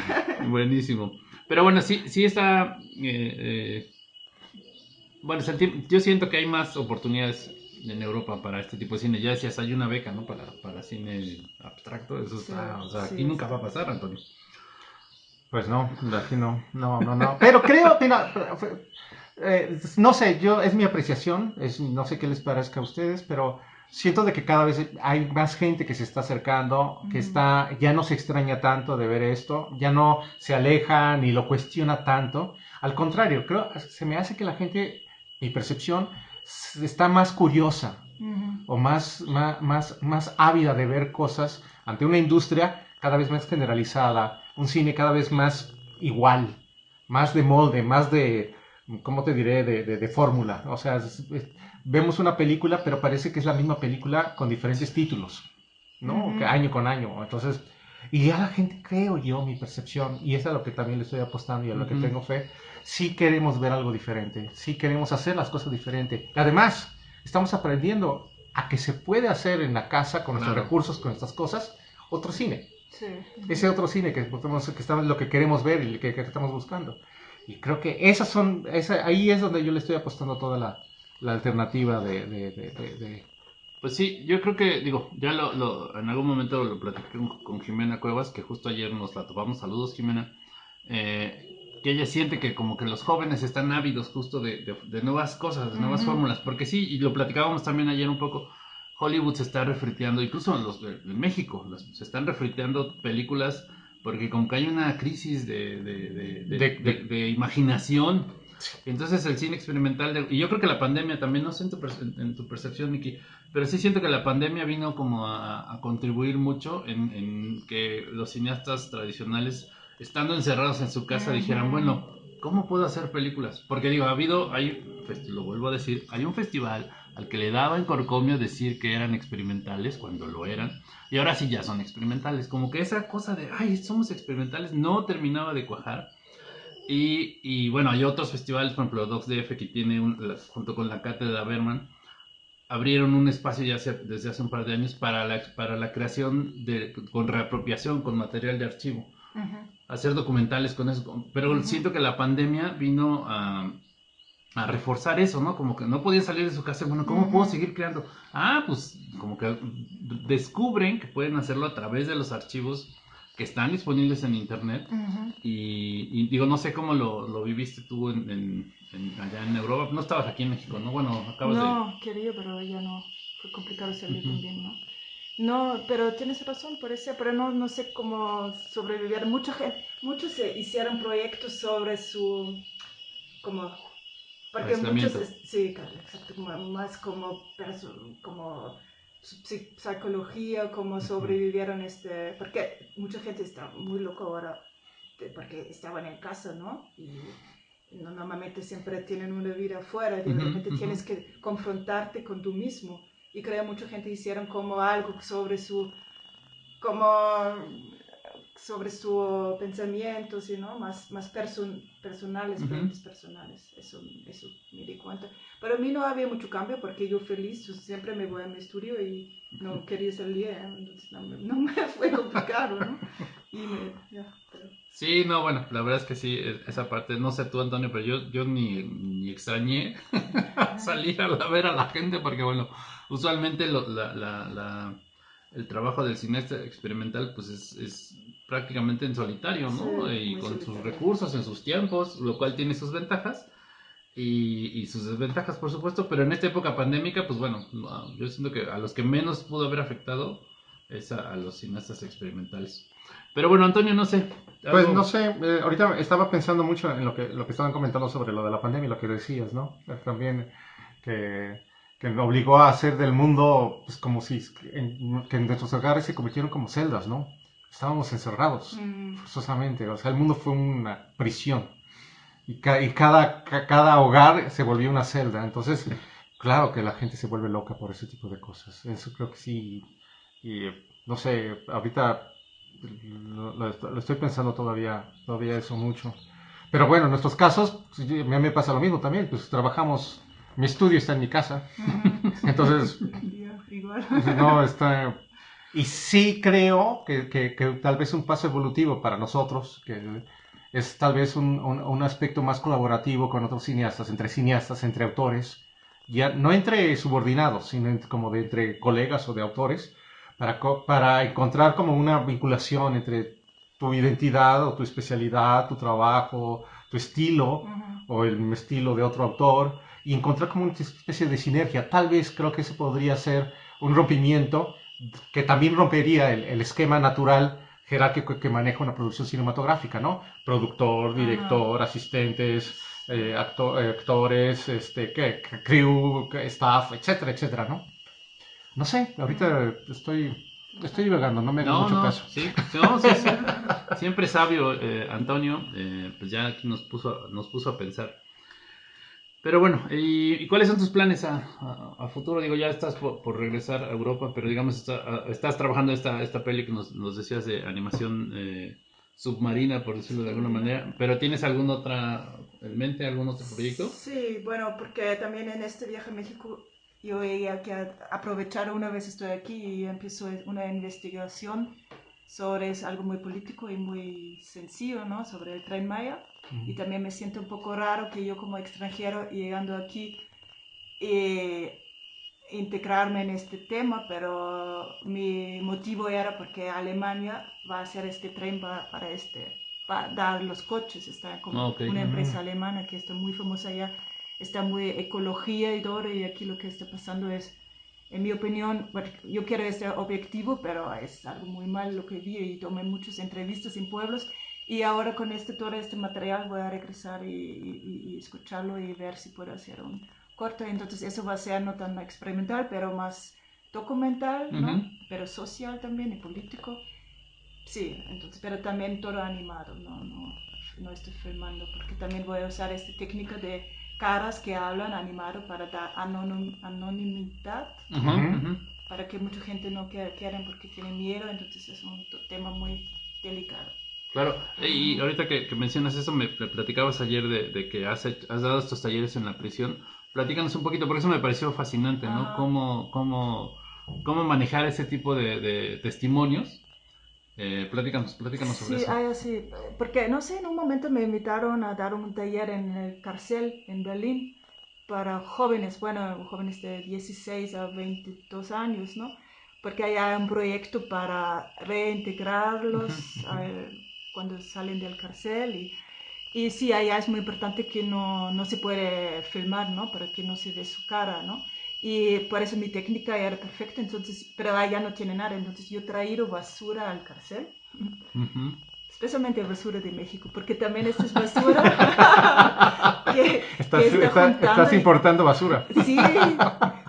Buenísimo. Pero bueno, sí, sí está. eh, eh, bueno, yo siento que hay más oportunidades en Europa para este tipo de cine. Ya decías, hay una beca, ¿no? Para, para cine abstracto. Eso está. Sí, o sea, sí, aquí nunca va a pasar, Antonio. Pues no, aquí no, no, no, no. Pero creo, mira, eh, no sé, yo, es mi apreciación, es, no sé qué les parezca a ustedes, pero siento de que cada vez hay más gente que se está acercando, que está, ya no se extraña tanto de ver esto, ya no se aleja ni lo cuestiona tanto. Al contrario, creo, se me hace que la gente, mi percepción, está más curiosa Ujú. o más, más, más, más ávida de ver cosas ante una industria cada vez más generalizada, un cine cada vez más igual, más de molde, más de, ¿cómo te diré?, de, de, de fórmula. O sea, es- es- vemos una película, pero parece que es la misma película con diferentes títulos, ¿no? Ujú. Que año con año. Entonces, y ya la gente, creo yo, mi percepción, y es a lo que también le estoy apostando y a lo que Ujú. tengo fe, sí queremos ver algo diferente, sí queremos hacer las cosas diferente. Además, estamos aprendiendo a que se puede hacer en la casa con nuestros Claro. recursos, con estas cosas, otro cine. Sí. Ese otro cine que, podemos- que estamos, lo que queremos ver y que, que estamos buscando. Y creo que esas son, esa, ahí es donde yo le estoy apostando toda la, la alternativa de, de- de- de- de- Pues sí, yo creo que, digo, ya lo, lo- en algún momento lo platiqué con, con Jimena Cuevas, que justo ayer nos la topamos. Saludos, Jimena. Eh, que ella siente que como que los jóvenes están ávidos justo de, de- de nuevas cosas, de nuevas fórmulas. Porque sí, y lo platicábamos también ayer un poco, Hollywood se está refriteando, incluso los de, de México, los- se están refriteando películas porque como que hay una crisis de, de- de- de- De- de- de imaginación. Entonces el cine experimental, de- y yo creo que la pandemia también, no sé en tu, perce- en- en tu percepción, Miki, pero sí siento que la pandemia vino como a, a contribuir mucho en, en que los cineastas tradicionales, estando encerrados en su casa, dijeran, bueno, ¿cómo puedo hacer películas? Porque digo, ha habido, hay, lo vuelvo a decir, hay un festival al que le daba en corcomio decir que eran experimentales cuando lo eran, y ahora sí ya son experimentales. Como que esa cosa de, ay, somos experimentales, no terminaba de cuajar. Y, y bueno, hay otros festivales, por ejemplo, Docs DF, que tiene, un- junto con la cátedra Berman, abrieron un espacio ya hace- desde hace un par de años para la, para la creación de, con reapropiación, con material de archivo. Ujú. Hacer documentales con eso. Pero siento que la pandemia vino a, a reforzar eso, ¿no? Como que no podían salir de su casa. Bueno, ¿cómo puedo seguir creando? Ah, pues como que descubren que pueden hacerlo a través de los archivos que están disponibles en internet. Ujú. Y, y digo, no sé cómo lo, lo viviste tú en, en- en- allá en Europa. No estabas aquí en México, ¿no? Bueno, acabas de... No, quería, pero ya no. Fue complicado salir también, ¿no? No, pero tienes razón, por eso, pero no, no sé cómo sobrevivir. Mucha gente, muchos se hicieron proyectos sobre su, como, porque muchos, sí, claro, exacto, más como, como psicología, cómo sobrevivieron este, porque mucha gente está muy loco ahora, porque estaban en casa, ¿no? Y no- normalmente siempre tienen una vida afuera, y ujú. tienes que confrontarte con tú mismo. Y creo mucha gente hicieron como algo sobre su, como sobre su pensamiento, ¿sí, no? Más, más person- personales, Ujú. proyectos personales. Eso, eso me di cuenta. Pero a mí no había mucho cambio porque yo feliz, yo siempre me voy a mi estudio y no quería salir, ¿eh? entonces no me, no me fue complicado, ¿no? Y me, ya, pero- Sí, no, bueno, la verdad es que sí, e- esa parte, no sé tú, Antonio, pero yo, yo ni, ni extrañé salir a la- ver a la gente porque, bueno, usualmente lo- la, la- la- el trabajo del cineasta experimental pues es, es prácticamente en solitario, ¿no? Sí, y con sus recursos, en sus tiempos, lo cual tiene sus ventajas y, y sus desventajas, por supuesto, pero en esta época pandémica, pues bueno, no, yo siento que a los que menos pudo haber afectado es a, a los cineastas experimentales. Pero bueno, Antonio, no sé. Pues no sé, eh, ahorita estaba pensando mucho en lo que, lo que estaban comentando sobre lo de la pandemia y lo que decías, ¿no? Eh, También que, que obligó a hacer del mundo, pues como si, en- que nuestros hogares se convirtieron como celdas, ¿no? Estábamos encerrados, Mm, forzosamente, o sea, el mundo fue una prisión. Y, ca- y cada, ca- cada hogar se volvió una celda, entonces, claro que la gente se vuelve loca por ese tipo de cosas. Eso creo que sí, y no sé, ahorita lo, lo- lo estoy pensando todavía, todavía eso mucho. Pero bueno, en nuestros casos, pues, a mí me pasa lo mismo también, pues trabajamos, mi estudio está en mi casa, entonces, no, está... Y sí creo que, que- que tal vez un paso evolutivo para nosotros, que es tal vez un, un- un aspecto más colaborativo con otros cineastas, entre cineastas, entre autores, ya no entre subordinados, sino entre- como de entre colegas o de autores, para, para encontrar como una vinculación entre tu identidad o tu especialidad, tu trabajo, tu estilo Ujú. o el estilo de otro autor y encontrar como una especie de sinergia. Tal vez creo que ese podría ser un rompimiento que también rompería el, el esquema natural jerárquico que maneja una producción cinematográfica, ¿no? Productor, director, asistentes, eh, acto- eh, actores, este, ¿qué? crew, staff, etcétera, etcétera, ¿no? No sé, ahorita estoy, estoy divagando, no me No, mucho no, caso. sí, no, sí, sí. siempre sabio eh, Antonio, eh, pues ya aquí nos puso, nos puso a pensar. Pero bueno, ¿y, cuáles son tus planes a, futuro? Digo, ya estás por, regresar a Europa, pero digamos, está- a- estás trabajando esta, esta peli que nos, nos decías de animación eh, submarina, por decirlo de alguna manera, pero ¿tienes algún otra en mente, algún otro proyecto? Sí, bueno, porque también en este viaje a México yo veía que aprovechar una vez estoy aquí y empiezo una investigación sobre algo muy político y muy sencillo, ¿no? Sobre el Tren Maya. Y también me siento un poco raro que yo como extranjero llegando aquí eh, integrarme en este tema, pero mi motivo era porque Alemania va a hacer este tren pa- para este, para dar los coches, está como Ah, ok. una empresa alemana que está muy famosa allá, está muy ecología y todo, y aquí lo que está pasando es, en mi opinión, yo quiero ser objetivo, pero es algo muy mal lo que vi y tomé muchas entrevistas en pueblos y ahora con este, todo este material voy a regresar y, y- y escucharlo y ver si puedo hacer un corto. Entonces eso va a ser no tan experimental, pero más documental, ¿no? Pero social también y político. Sí, entonces, pero también todo animado, no, no, no estoy filmando, porque también voy a usar esta técnica de caras que hablan animado para dar anonim- anonimidad, para que mucha gente no quiera, porque tienen miedo, entonces es un tema muy delicado. Claro, y ahorita que, que mencionas eso, me pl- platicabas ayer de, de que has, hecho- has dado estos talleres en la prisión. platícanos un poquito, porque eso me pareció fascinante, ¿no? Ajá. Cómo, cómo, cómo manejar ese tipo de, de testimonios. Eh, platícanos, platícanos sobre Sí, eso. hay así, porque no sé, en un momento me invitaron a dar un taller en el Carcel, en Berlín, para jóvenes, bueno, jóvenes de 16 a 22 años, ¿no? Porque hay un proyecto para reintegrarlos eh, cuando salen del cárcel y, y sí, allá es muy importante que no, no se puede filmar, ¿no? Para que no se ve su cara, ¿no? Y por eso mi técnica era perfecta, entonces, pero allá no tiene nada, entonces yo he traído basura al cárcel Ujú. especialmente basura de México, porque también esta es basura que, Estás, que está está- estás y- importando basura. Sí,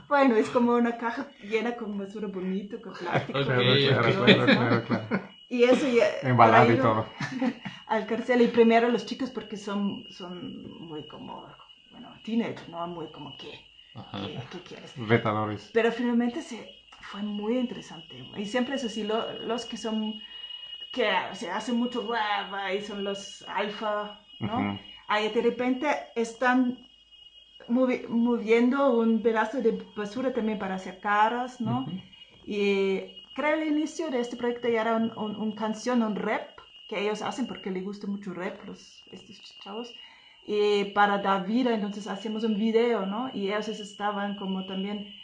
bueno, es como una caja llena con basura bonito, con plástico. Ok, Claro, claro, claro, claro, claro. Y eso ya Embalado y todo. al cárcel y primero los chicos porque son, son muy como, bueno, teenage, ¿no? Muy como, ¿qué? ¿Qué, qué quieres? Retadores. Pero finalmente se, fue muy interesante. Y siempre es así, lo- los que son, que se hacen mucho guava y son los alfa, ¿no? Ujú. Ahí de repente están movi- moviendo un pedazo de basura también para hacer caras, ¿no? Ujú. Y creo el inicio de este proyecto ya era un, un- un canción, un rap, que ellos hacen porque les gusta mucho rap, los, estos chavos. Y para dar vida, entonces hacemos un video, ¿no? Y ellos estaban como también,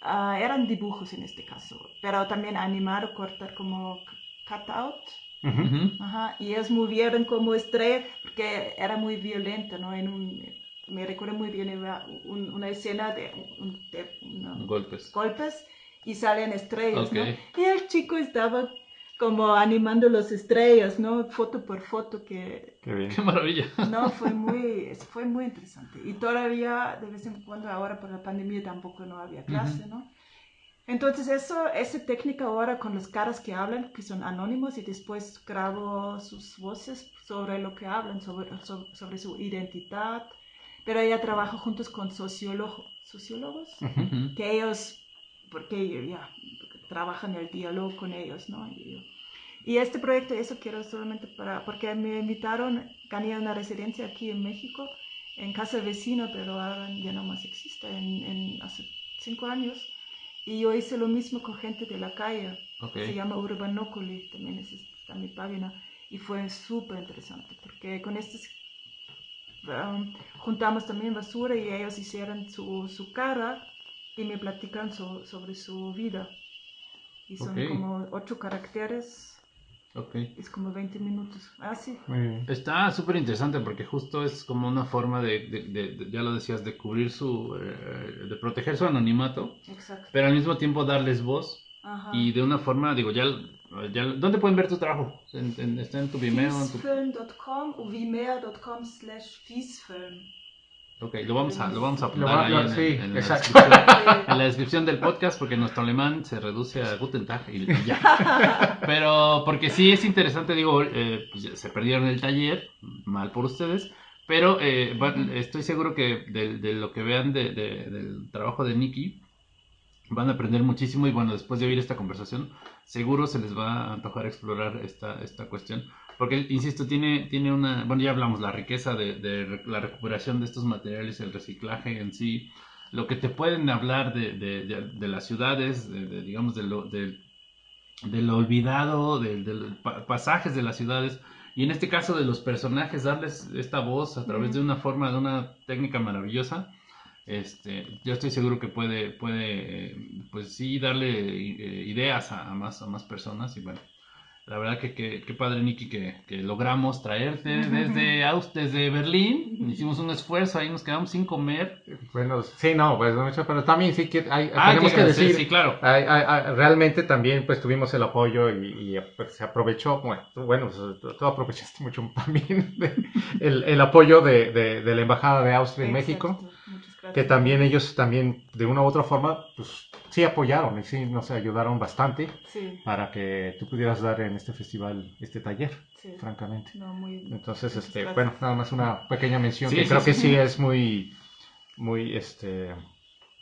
ah, eran dibujos en este caso, pero también animar, cortar como cutout. Ujú. Ujú. Ajá, y ellos movieron como estrella porque era muy violenta, ¿no? En un, me recuerdo muy bien era un- una escena de, de unos Golpes. golpes y salen estrellas, ¿no? Ok. Y el chico estaba como animando las estrellas, ¿no? Foto por foto que, Qué bien. Qué maravilla. no, fue muy, fue muy interesante. Y todavía, de vez en cuando, ahora por la pandemia tampoco no había clase, ¿no? Entonces, eso, esa técnica ahora con las caras que hablan, que son anónimos, y después grabo sus voces sobre lo que hablan, sobre, sobre, sobre su identidad. Pero ella trabaja juntos con sociólogo, sociólogos, Ujú. que ellos, porque ya trabajan el diálogo con ellos, ¿no? Y, y este proyecto, eso quiero solamente para, porque me invitaron, gané una residencia aquí en México, en casa vecina, pero ahora ya no más existe, en, en hace cinco años. Y yo hice lo mismo con gente de la calle, Ok. se llama Urbanócoli, también es, está en mi página, y fue súper interesante, porque con estos um, juntamos también basura y ellos hicieron su, su cara y me platican so- sobre su vida. Y son Ok. como ocho caracteres, Ok. es como 20 minutos. Ah, sí. Está súper interesante porque justo es como una forma de, de- de- de- ya lo decías, de cubrir su, eh, de proteger su anonimato, Exacto. pero al mismo tiempo darles voz Ajá. y de una forma, digo, ya, ya ¿dónde pueden ver tu trabajo? En- en- ¿Está en tu Vimeo? En tu... Fiesfilm.com o vimeo.com slash fiesfilm. Ok, lo vamos a, lo vamos a apuntar ahí lo- en, sí, en la exacto. descripción, en la descripción del podcast porque nuestro alemán se reduce a Guten Tag y, y ya. Pero porque sí es interesante, digo, eh, pues se perdieron el taller, mal por ustedes, pero eh, van- estoy seguro que de, de lo que vean de- de- del trabajo de Nikki van a aprender muchísimo y bueno, después de oír esta conversación, seguro se les va a antojar explorar esta, esta cuestión. Porque, insisto, tiene, tiene una, bueno, ya hablamos, la riqueza de, la recuperación de estos materiales, el reciclaje en sí, lo que te pueden hablar de, de, de- de las ciudades, de, de, digamos, de lo, de, de lo olvidado, de, los pasajes de las ciudades, y en este caso de los personajes, darles esta voz a través de una forma, de una técnica maravillosa. Este, yo estoy seguro que puede, puede, pues sí, darle eh, ideas a, a más, a más personas y bueno, la verdad que que- qué padre, Nicky, que, que logramos traerte desde, Aus- desde Berlín. Hicimos un esfuerzo, ahí nos quedamos sin comer. Bueno, sí, no, pues mucho, pero también sí que hay, Ah, tenemos que decir, Sí, claro. hay- hay- hay- realmente también pues tuvimos el apoyo y, y, pues, se aprovechó, bueno, tú, bueno, pues, tú, aprovechaste mucho también de- el, el apoyo de, de- de la Embajada de Austria en México, Exacto. Muchas gracias. que también ellos también de una u otra forma pues sí apoyaron y sí nos ayudaron bastante Sí, para que tú pudieras dar en este festival este taller, sí. francamente. No, muy... Entonces, este, bueno, nada más una pequeña mención Sí, que sí, creo sí. que sí es muy, muy, este,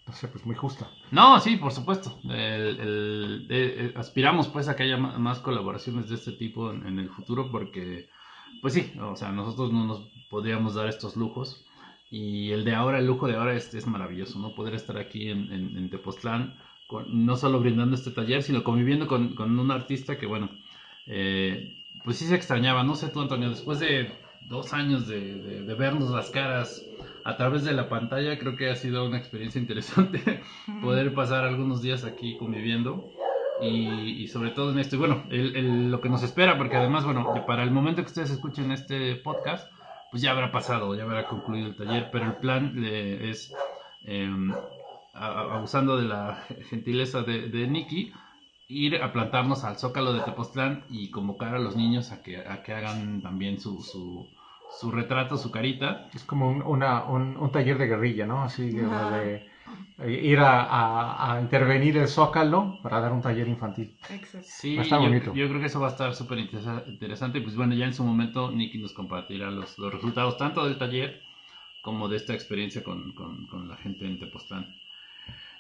no sé, pues muy justa. No, sí, por supuesto. El- el- eh, eh, aspiramos pues a que haya más colaboraciones de este tipo en, en el futuro porque, pues sí, o sea, nosotros no nos podríamos dar estos lujos. Y el de ahora, el lujo de ahora es, es maravilloso, ¿no? Poder estar aquí en, en, en Tepoztlán, con- no solo brindando este taller, sino conviviendo con, con un artista que, bueno, eh, pues sí se extrañaba, no sé tú, Antonio, después de dos años de, de- de vernos las caras a través de la pantalla, creo que ha sido una experiencia interesante poder pasar algunos días aquí conviviendo y, y sobre todo en esto. Y bueno, el- el- lo que nos espera, porque además, bueno, para el momento que ustedes escuchen este podcast, pues ya habrá pasado, ya habrá concluido el taller, pero el plan eh, es, eh, a- abusando de la gentileza de, de Nicky, ir a plantarnos al Zócalo de Tepoztlán y convocar a los niños a que, a que hagan también su, su, su retrato, su carita. Es como un, una- un- un taller de guerrilla, ¿no? Así de eh, ir a, a- a intervenir el Zócalo para dar un taller infantil. Exacto. Sí, yo, bonito. yo creo que eso va a estar súper interesa- interesante. Pues bueno, ya en su momento Nicky nos compartirá los, los resultados tanto del taller como de esta experiencia con, con- con la gente en Tepoztlán.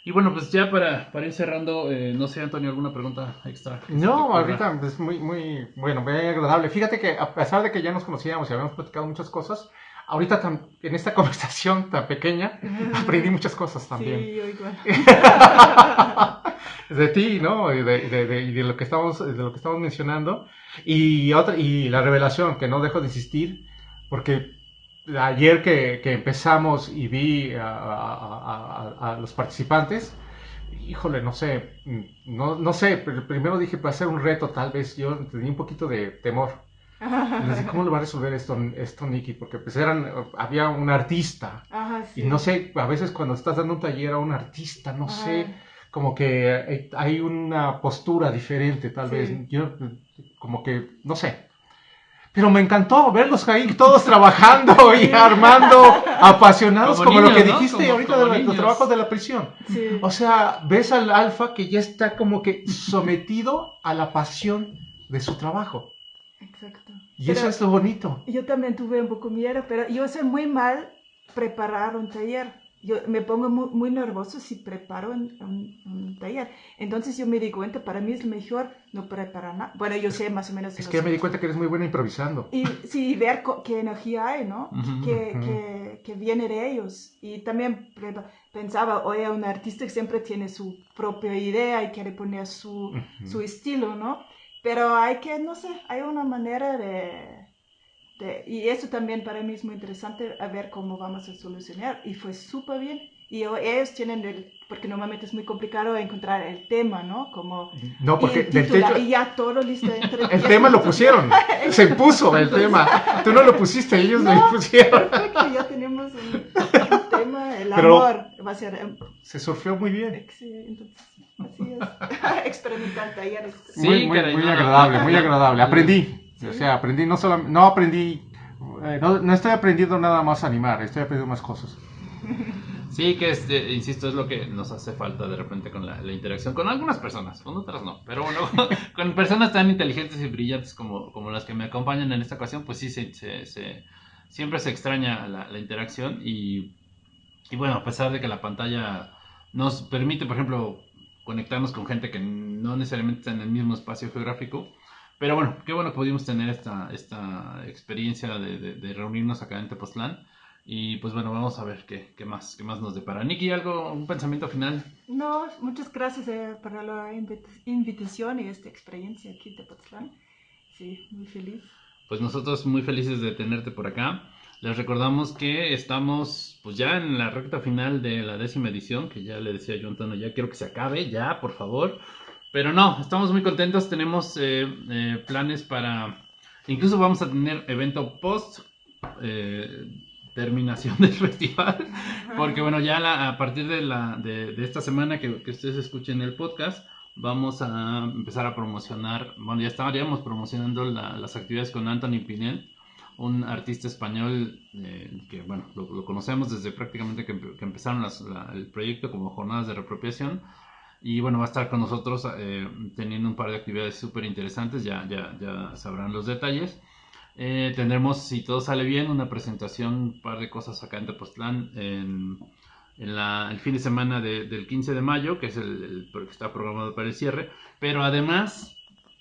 Y bueno, pues ya para, para ir cerrando, eh, no sé, Antonio, ¿alguna pregunta extra? No, ahorita es muy, muy, bueno, muy agradable. Fíjate que a pesar de que ya nos conocíamos y habíamos platicado muchas cosas, ahorita tan- en esta conversación tan pequeña aprendí muchas cosas también. Sí, yo igual. de ti, ¿no? Y de, de- de- y de lo que estamos, de lo que estamos mencionando. Y otra, y la revelación, que no dejo de insistir, porque ayer que, que empezamos y vi a, a- a- a los participantes, híjole, no sé, no, no sé, pero primero dije, va a ser un reto, tal vez, yo tenía un poquito de temor. Les dije, ¿cómo lo va a resolver esto, esto Nicky? Porque pues eran, había un artista, Ajá, sí. y no sé, a veces cuando estás dando un taller a un artista, no Ajá. sé, como que hay- hay una postura diferente, tal Sí. vez. Yo, como que, no sé. Pero me encantó verlos ahí todos trabajando y armando, apasionados, como, Como lo que niños, ¿no? dijiste Como- ahorita como de los trabajos de la prisión. Sí. O sea, ves al alfa que ya está como que sometido a la pasión de su trabajo. Exacto. Y Pero eso es lo bonito. Yo también tuve un poco miedo, pero yo sé muy mal preparar un taller. Yo me pongo muy, muy nervioso si preparo un, un- un taller. Entonces yo me di cuenta, para mí es mejor no preparar nada. Bueno, yo sé más o menos. Es que me di cuenta que eres muy buena improvisando. Y sí, ver qué energía hay, ¿no? Ujú. que, Ujú. que, que viene de ellos. Y también pensaba, oye, un artista que siempre tiene su propia idea y quiere poner su, Ujú. su estilo, ¿no? Pero hay que, no sé, hay una manera de, de- Y eso también para mí es muy interesante, a ver cómo vamos a solucionar. Y fue súper bien. Y ellos tienen el... Porque normalmente es muy complicado encontrar el tema, ¿no? Como... No, porque y, el del titular, techo, y ya todo listo. entre El tema lo pusieron. Se puso el tema. Tú no lo pusiste, ellos lo No. pusieron. Perfecto, ya tenemos un, un tema, el Pero- amor va a ser... em, Se surfeó muy bien. Entonces, así es. Experimentar talleres. Sí, muy, muy, muy agradable, muy agradable. Aprendí. Sí. O sea, aprendí, no solo, no aprendí, eh, no, no estoy aprendiendo nada más a animar, estoy aprendiendo más cosas. Sí, que es, eh, insisto, es lo que nos hace falta de repente con la, la interacción con algunas personas, con otras no. Pero bueno, con personas tan inteligentes y brillantes como, como las que me acompañan en esta ocasión, pues sí, se, se- se- siempre se extraña la, la interacción y, y bueno, a pesar de que la pantalla nos permite, por ejemplo, conectarnos con gente que no necesariamente está en el mismo espacio geográfico. Pero bueno, qué bueno que pudimos tener esta, esta experiencia de, de- de reunirnos acá en Tepoztlán. Y pues bueno, vamos a ver qué, qué más, qué más nos depara. Nicky, ¿algo, un pensamiento final? No, muchas gracias eh, por la invit- invitación y esta experiencia aquí de Potsdam. Sí, muy feliz. Pues nosotros muy felices de tenerte por acá. Les recordamos que estamos pues ya en la recta final de la décima edición, que ya le decía yo Antonio, ya quiero que se acabe, ya, por favor. Pero no, estamos muy contentos, tenemos eh, eh, planes para... Incluso vamos a tener evento post eh, terminación del festival. Porque bueno, ya la- a partir de, la, de, de esta semana que, que ustedes escuchen el podcast, vamos a empezar a promocionar, bueno, ya estaríamos promocionando la- las actividades con Anthony Pinel, un artista español eh, que, bueno, lo, lo conocemos desde prácticamente que, empe- que empezaron las- la- el proyecto como jornadas de reapropiación. Y bueno, va a estar con nosotros eh, teniendo un par de actividades súper interesantes, ya, ya, ya sabrán los detalles. Eh, tendremos, si todo sale bien, una presentación, un par de cosas acá en Tepoztlán en, en la- el fin de semana de- del 15 de mayo, que es el, el que está programado para el cierre. Pero además,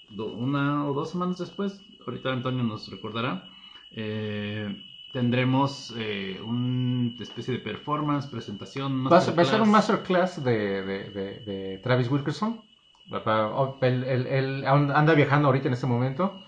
do- una o dos semanas después, ahorita Antonio nos recordará, eh, tendremos eh, una especie de performance, presentación. Va a, ser, un masterclass de, de, de, de Travis Wilkerson. Él, él- él anda viajando ahorita en este momento,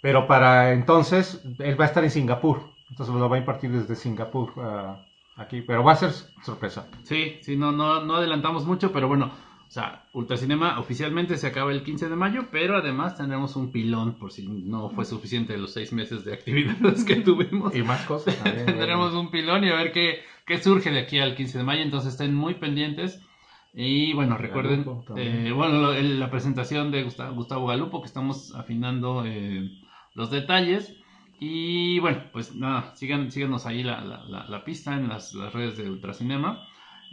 pero para entonces él va a estar en Singapur. Entonces lo va a impartir desde Singapur ah, aquí, pero va a ser sorpresa. Sí, sí, no, no, no adelantamos mucho, pero bueno, sea, Ultracinema oficialmente se acaba el 15 de mayo, pero además tendremos un pilón por si no fue suficiente los seis meses de actividades que tuvimos. Y más cosas también. Tendremos un pilón y a ver qué, qué surge de aquí al 15 de mayo, entonces estén muy pendientes. Y bueno, recuerden, Galupo eh, bueno, la presentación de Gustavo, Gustavo Galupo, que estamos afinando eh, los detalles. Y bueno, pues nada, sigan, síganos ahí la, la- la- la pista en las, las redes de Ultracinema.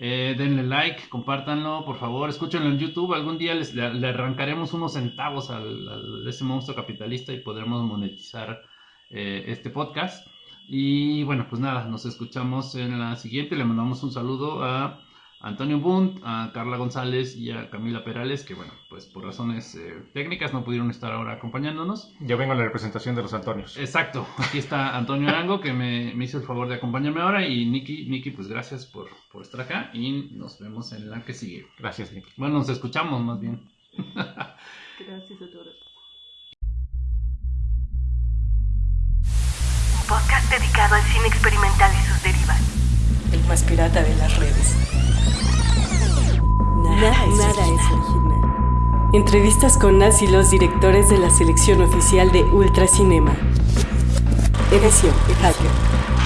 Eh, denle like, compártanlo, por favor, escúchenlo en YouTube. Algún día les, le, arrancaremos unos centavos al- ese monstruo capitalista y podremos monetizar eh, este podcast. Y bueno, pues nada, nos escuchamos en la siguiente. Le mandamos un saludo a Antonio Bunt, a Carla González y a Camila Perales, que bueno, pues por razones eh, técnicas no pudieron estar ahora acompañándonos. Yo vengo en la representación de los Antonios. Exacto, aquí está Antonio Arango que me, me hizo el favor de acompañarme ahora y Nikki, Nikki pues gracias por, por estar acá y nos vemos en la que sigue. Gracias, Nick. Bueno, nos escuchamos más bien. Gracias a todos. Un podcast dedicado al cine experimental y sus derivas. El más pirata de las redes. Nada, nada es original. Entrevistas con las y los directores de la selección oficial de Ultracinema. Edición Hacker.